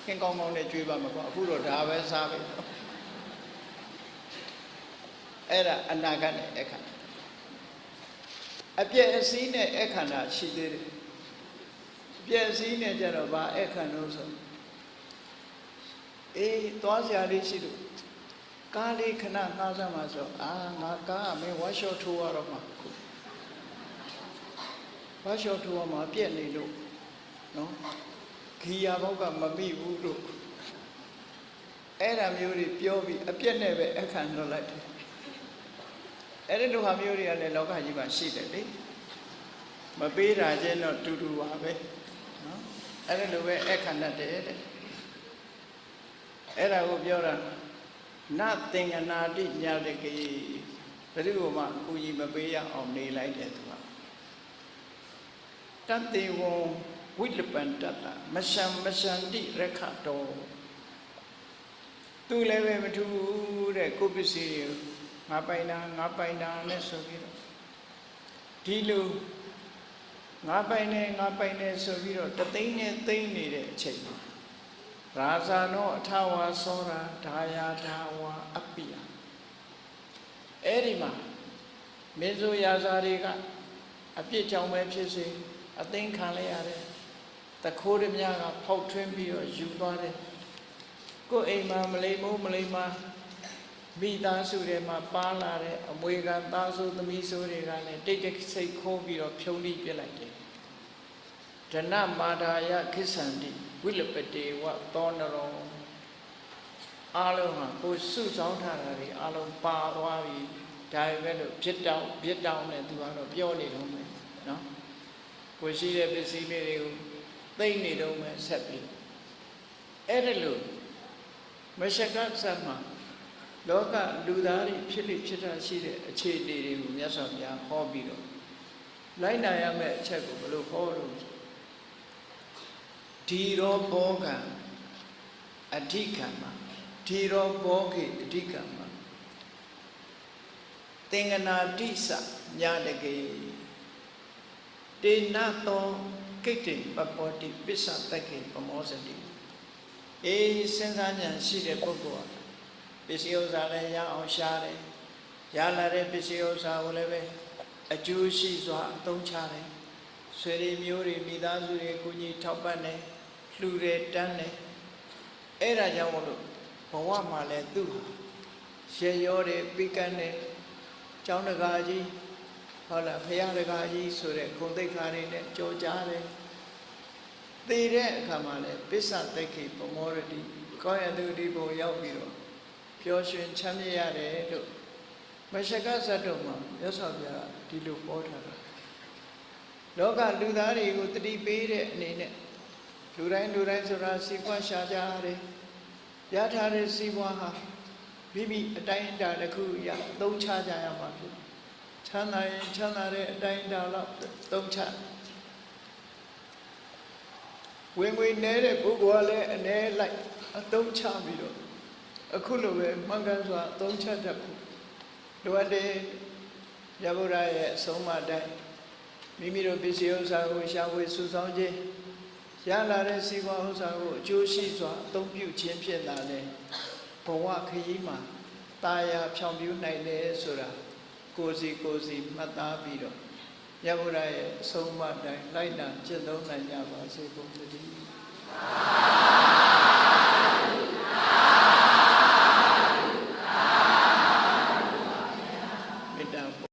ခင်ကောင်းကောင်းနဲ့ကြွေးပါမှာကွာအခုတော့ဒါပဲစားပဲအဲ့ဒါအနာဂတ်နဲ့အခန္ဓာအပြည့်အစည်းနဲ့အခန္ဓာရှိသေးတယ်ပြည့်စည်နဲ့ကြတော့ဗာအခန္ဓာဆိုအေးသွားစရာလေးရှိလို့ကားလေးခဏငှားစမ်းပါဆိုအာငါကားကမင်းဝါရှော့ထိုးရတော့မှာဝါရှော့ထိုးရမှာပြက်နေလို့ နော်ဂီယာဘောက်ကမမိဘူးလို့အဲ့ဒါမျိုးတွေပြောပြီးအပြက်နဲ့ပဲအခန့်လွတ်လိုက်တယ်အဲ့ဒီလိုဟာမျိုးတွေကလည်းလောကကြီးမှာရှိတယ်လေမပေးတာချင်းတော့တူတူပါပဲနော်အဲ့ဒီလိုပဲအခန့်တတ်တယ်တဲ့အဲ့ဒါကိုပြောတာနသင်္ကနာတိညာတကေဘယ်သူမှအကူကြီးမပေးရအောင်နေလိုက်တယ်သူကတတ္တေဝံ ဝိလပန္တတမရှံမရှံတိရခတောသူလည်းပဲမထူးတဲ့ကိုပစ္စည်းတွေငါပိုင်တာငါပိုင်တာနဲ့ဆိုပြီးတော့ဒီလိုငါပိုင်နေငါပိုင်နေဆိုပြီးတော့တသိန်းနဲ့သိန်းနေတဲ့အချိန်မှာရာဇာနောအထဝါသောရာဒါယာဒါဝါအပိယအဲ့ဒီမှာမေဇိုရာဇာတွေကအပြစ်ကြောင့်ပဲဖြစ်စေအသိခံလိုက်ရတယ် တခိုးရမြကဖောက်ထွင်းပြီးတော့ယူသွားတယ်ကိုယ်အိမ်မှာမလိမ္မိုးမလိမ္မာမိသားစုတွေမှာပါလာတဲ့အမွေခံသားစုသမီးစုတွေကလည်းတိတ်တိတ်ဆိတ်ခိုးပြီးတော့ဖြုံးတိပြစ်လိုက်တယ်ဒနမာဒာယခိစ္ဆန္တိဝိလပတေဝသောနရောအားလုံးဟာကိုစုဆောင်းထားတာတွေအားလုံးပါသွားပြီဒါပဲပဲလို့ဖြစ်တောင်းဖြစ်တောင်းနဲ့သူကတော့ပြောနေတော့မယ်နော်ကိုရှိတဲ့ပစ္စည်းလေးတွေကို သိမ့်နေတော့မယ်ဆက်ပြီးအဲ့ဒါလို့မရှကသတ်မှာလောကလူသားတွေဖြစ်လိဖြစ်တာရှိတဲ့အခြေအနေတွေကိုမြတ်စွာဘုရားဟောပြီးတော့လိုက်နာရမယ့်အချက်ကိုဘယ်လိုဟောလို့ဒီရောဘောကံအဓိကံမှာဒီရောဘောကေအဓိကံမှာသင်္ကနာတိစညာတကေတေနသော ကိတ္တိပပောတိပစ္စတကေပမောစတိအေးစဉ်းစားဉာဏ်ရှိတဲ့ပုဂ္ဂိုလ်ဟာပစ္စည်းဥစ္စာလည်းရအောင်ရှားတယ်ရလာတဲ့ပစ္စည်းဥစ္စာကိုလည်းပဲအကျိုးရှိစွာအသုံးချတယ်ဆွေတွေမျိုးတွေမိသားစုတွေကိုကြီးထောက်ပံ့တယ်လှူတယ်တန်းတယ်အဲ့ဒါကြောင့်မို့လို့ဘဝမှာလည်းသူ့ရေရောတယ်ပိကန်းတယ်ကျောင်းတကာကြီး ဟုတ်လားဖရာတကာကြီးဆိုတဲ့ဂုံတိတ်ခါတွေနဲ့ကြော်ကြားတယ်သေတဲ့အခါမှာလည်းပစ္စသိက္ခိပမောရတိကောင်းရသူဒီဘုံရောက်ပြီးတော့ပျော်ရွှင်ချမ်းမြေ့ရတယ်လို့မရှကဇတ်တော်မှာမြတ်စွာဘုရားဒီလိုဟောထားတာလောကလူသားတွေကိုတတိပေးတဲ့အနေနဲ့လူတိုင်းလူတိုင်းဆိုတာစီပွားရှာကြရတယ်ရထားတဲ့စီပွားဟာမိမိအတိုင်းအတာတစ်ခုရသုံးချကြရမှာဖြစ် ချမ်းသာရင်ချမ်းသာတဲ့အတိုင်းအတာလောက်သုံးချဝင်ငွေနဲတဲ့ပုဂ္ဂိုလ်ကလည်းအ ਨੇ လိုက်အသုံးချပြီးတော့အခုလိုပဲမှန်ကန်စွာအသုံးချတတ်ဖို့လိုအပ်တဲ့ရဗုဒ္ဓရဲ့အဆုံးအမတိုင်းမိမိတို့ပစ္စည်းဥစ္စာကိုရှာဖွေစုဆောင်းခြင်းရလာတဲ့စီးပွားဥစ္စာကိုအကျိုးရှိစွာအသုံးပြုခြင်းဖြင့်သာလေဘဝခရီးမှာတာယာဖြောင်ပြူနိုင်တယ်ဆိုတာ ကိုစီကိုစီမှတ်သားပြီးတော့ရဗုဒ္ဓရဲ့အဆုံးအမတိုင်းလိုက်နာကျင့်သုံးနိုင်ကြပါစေကုန်သတည်း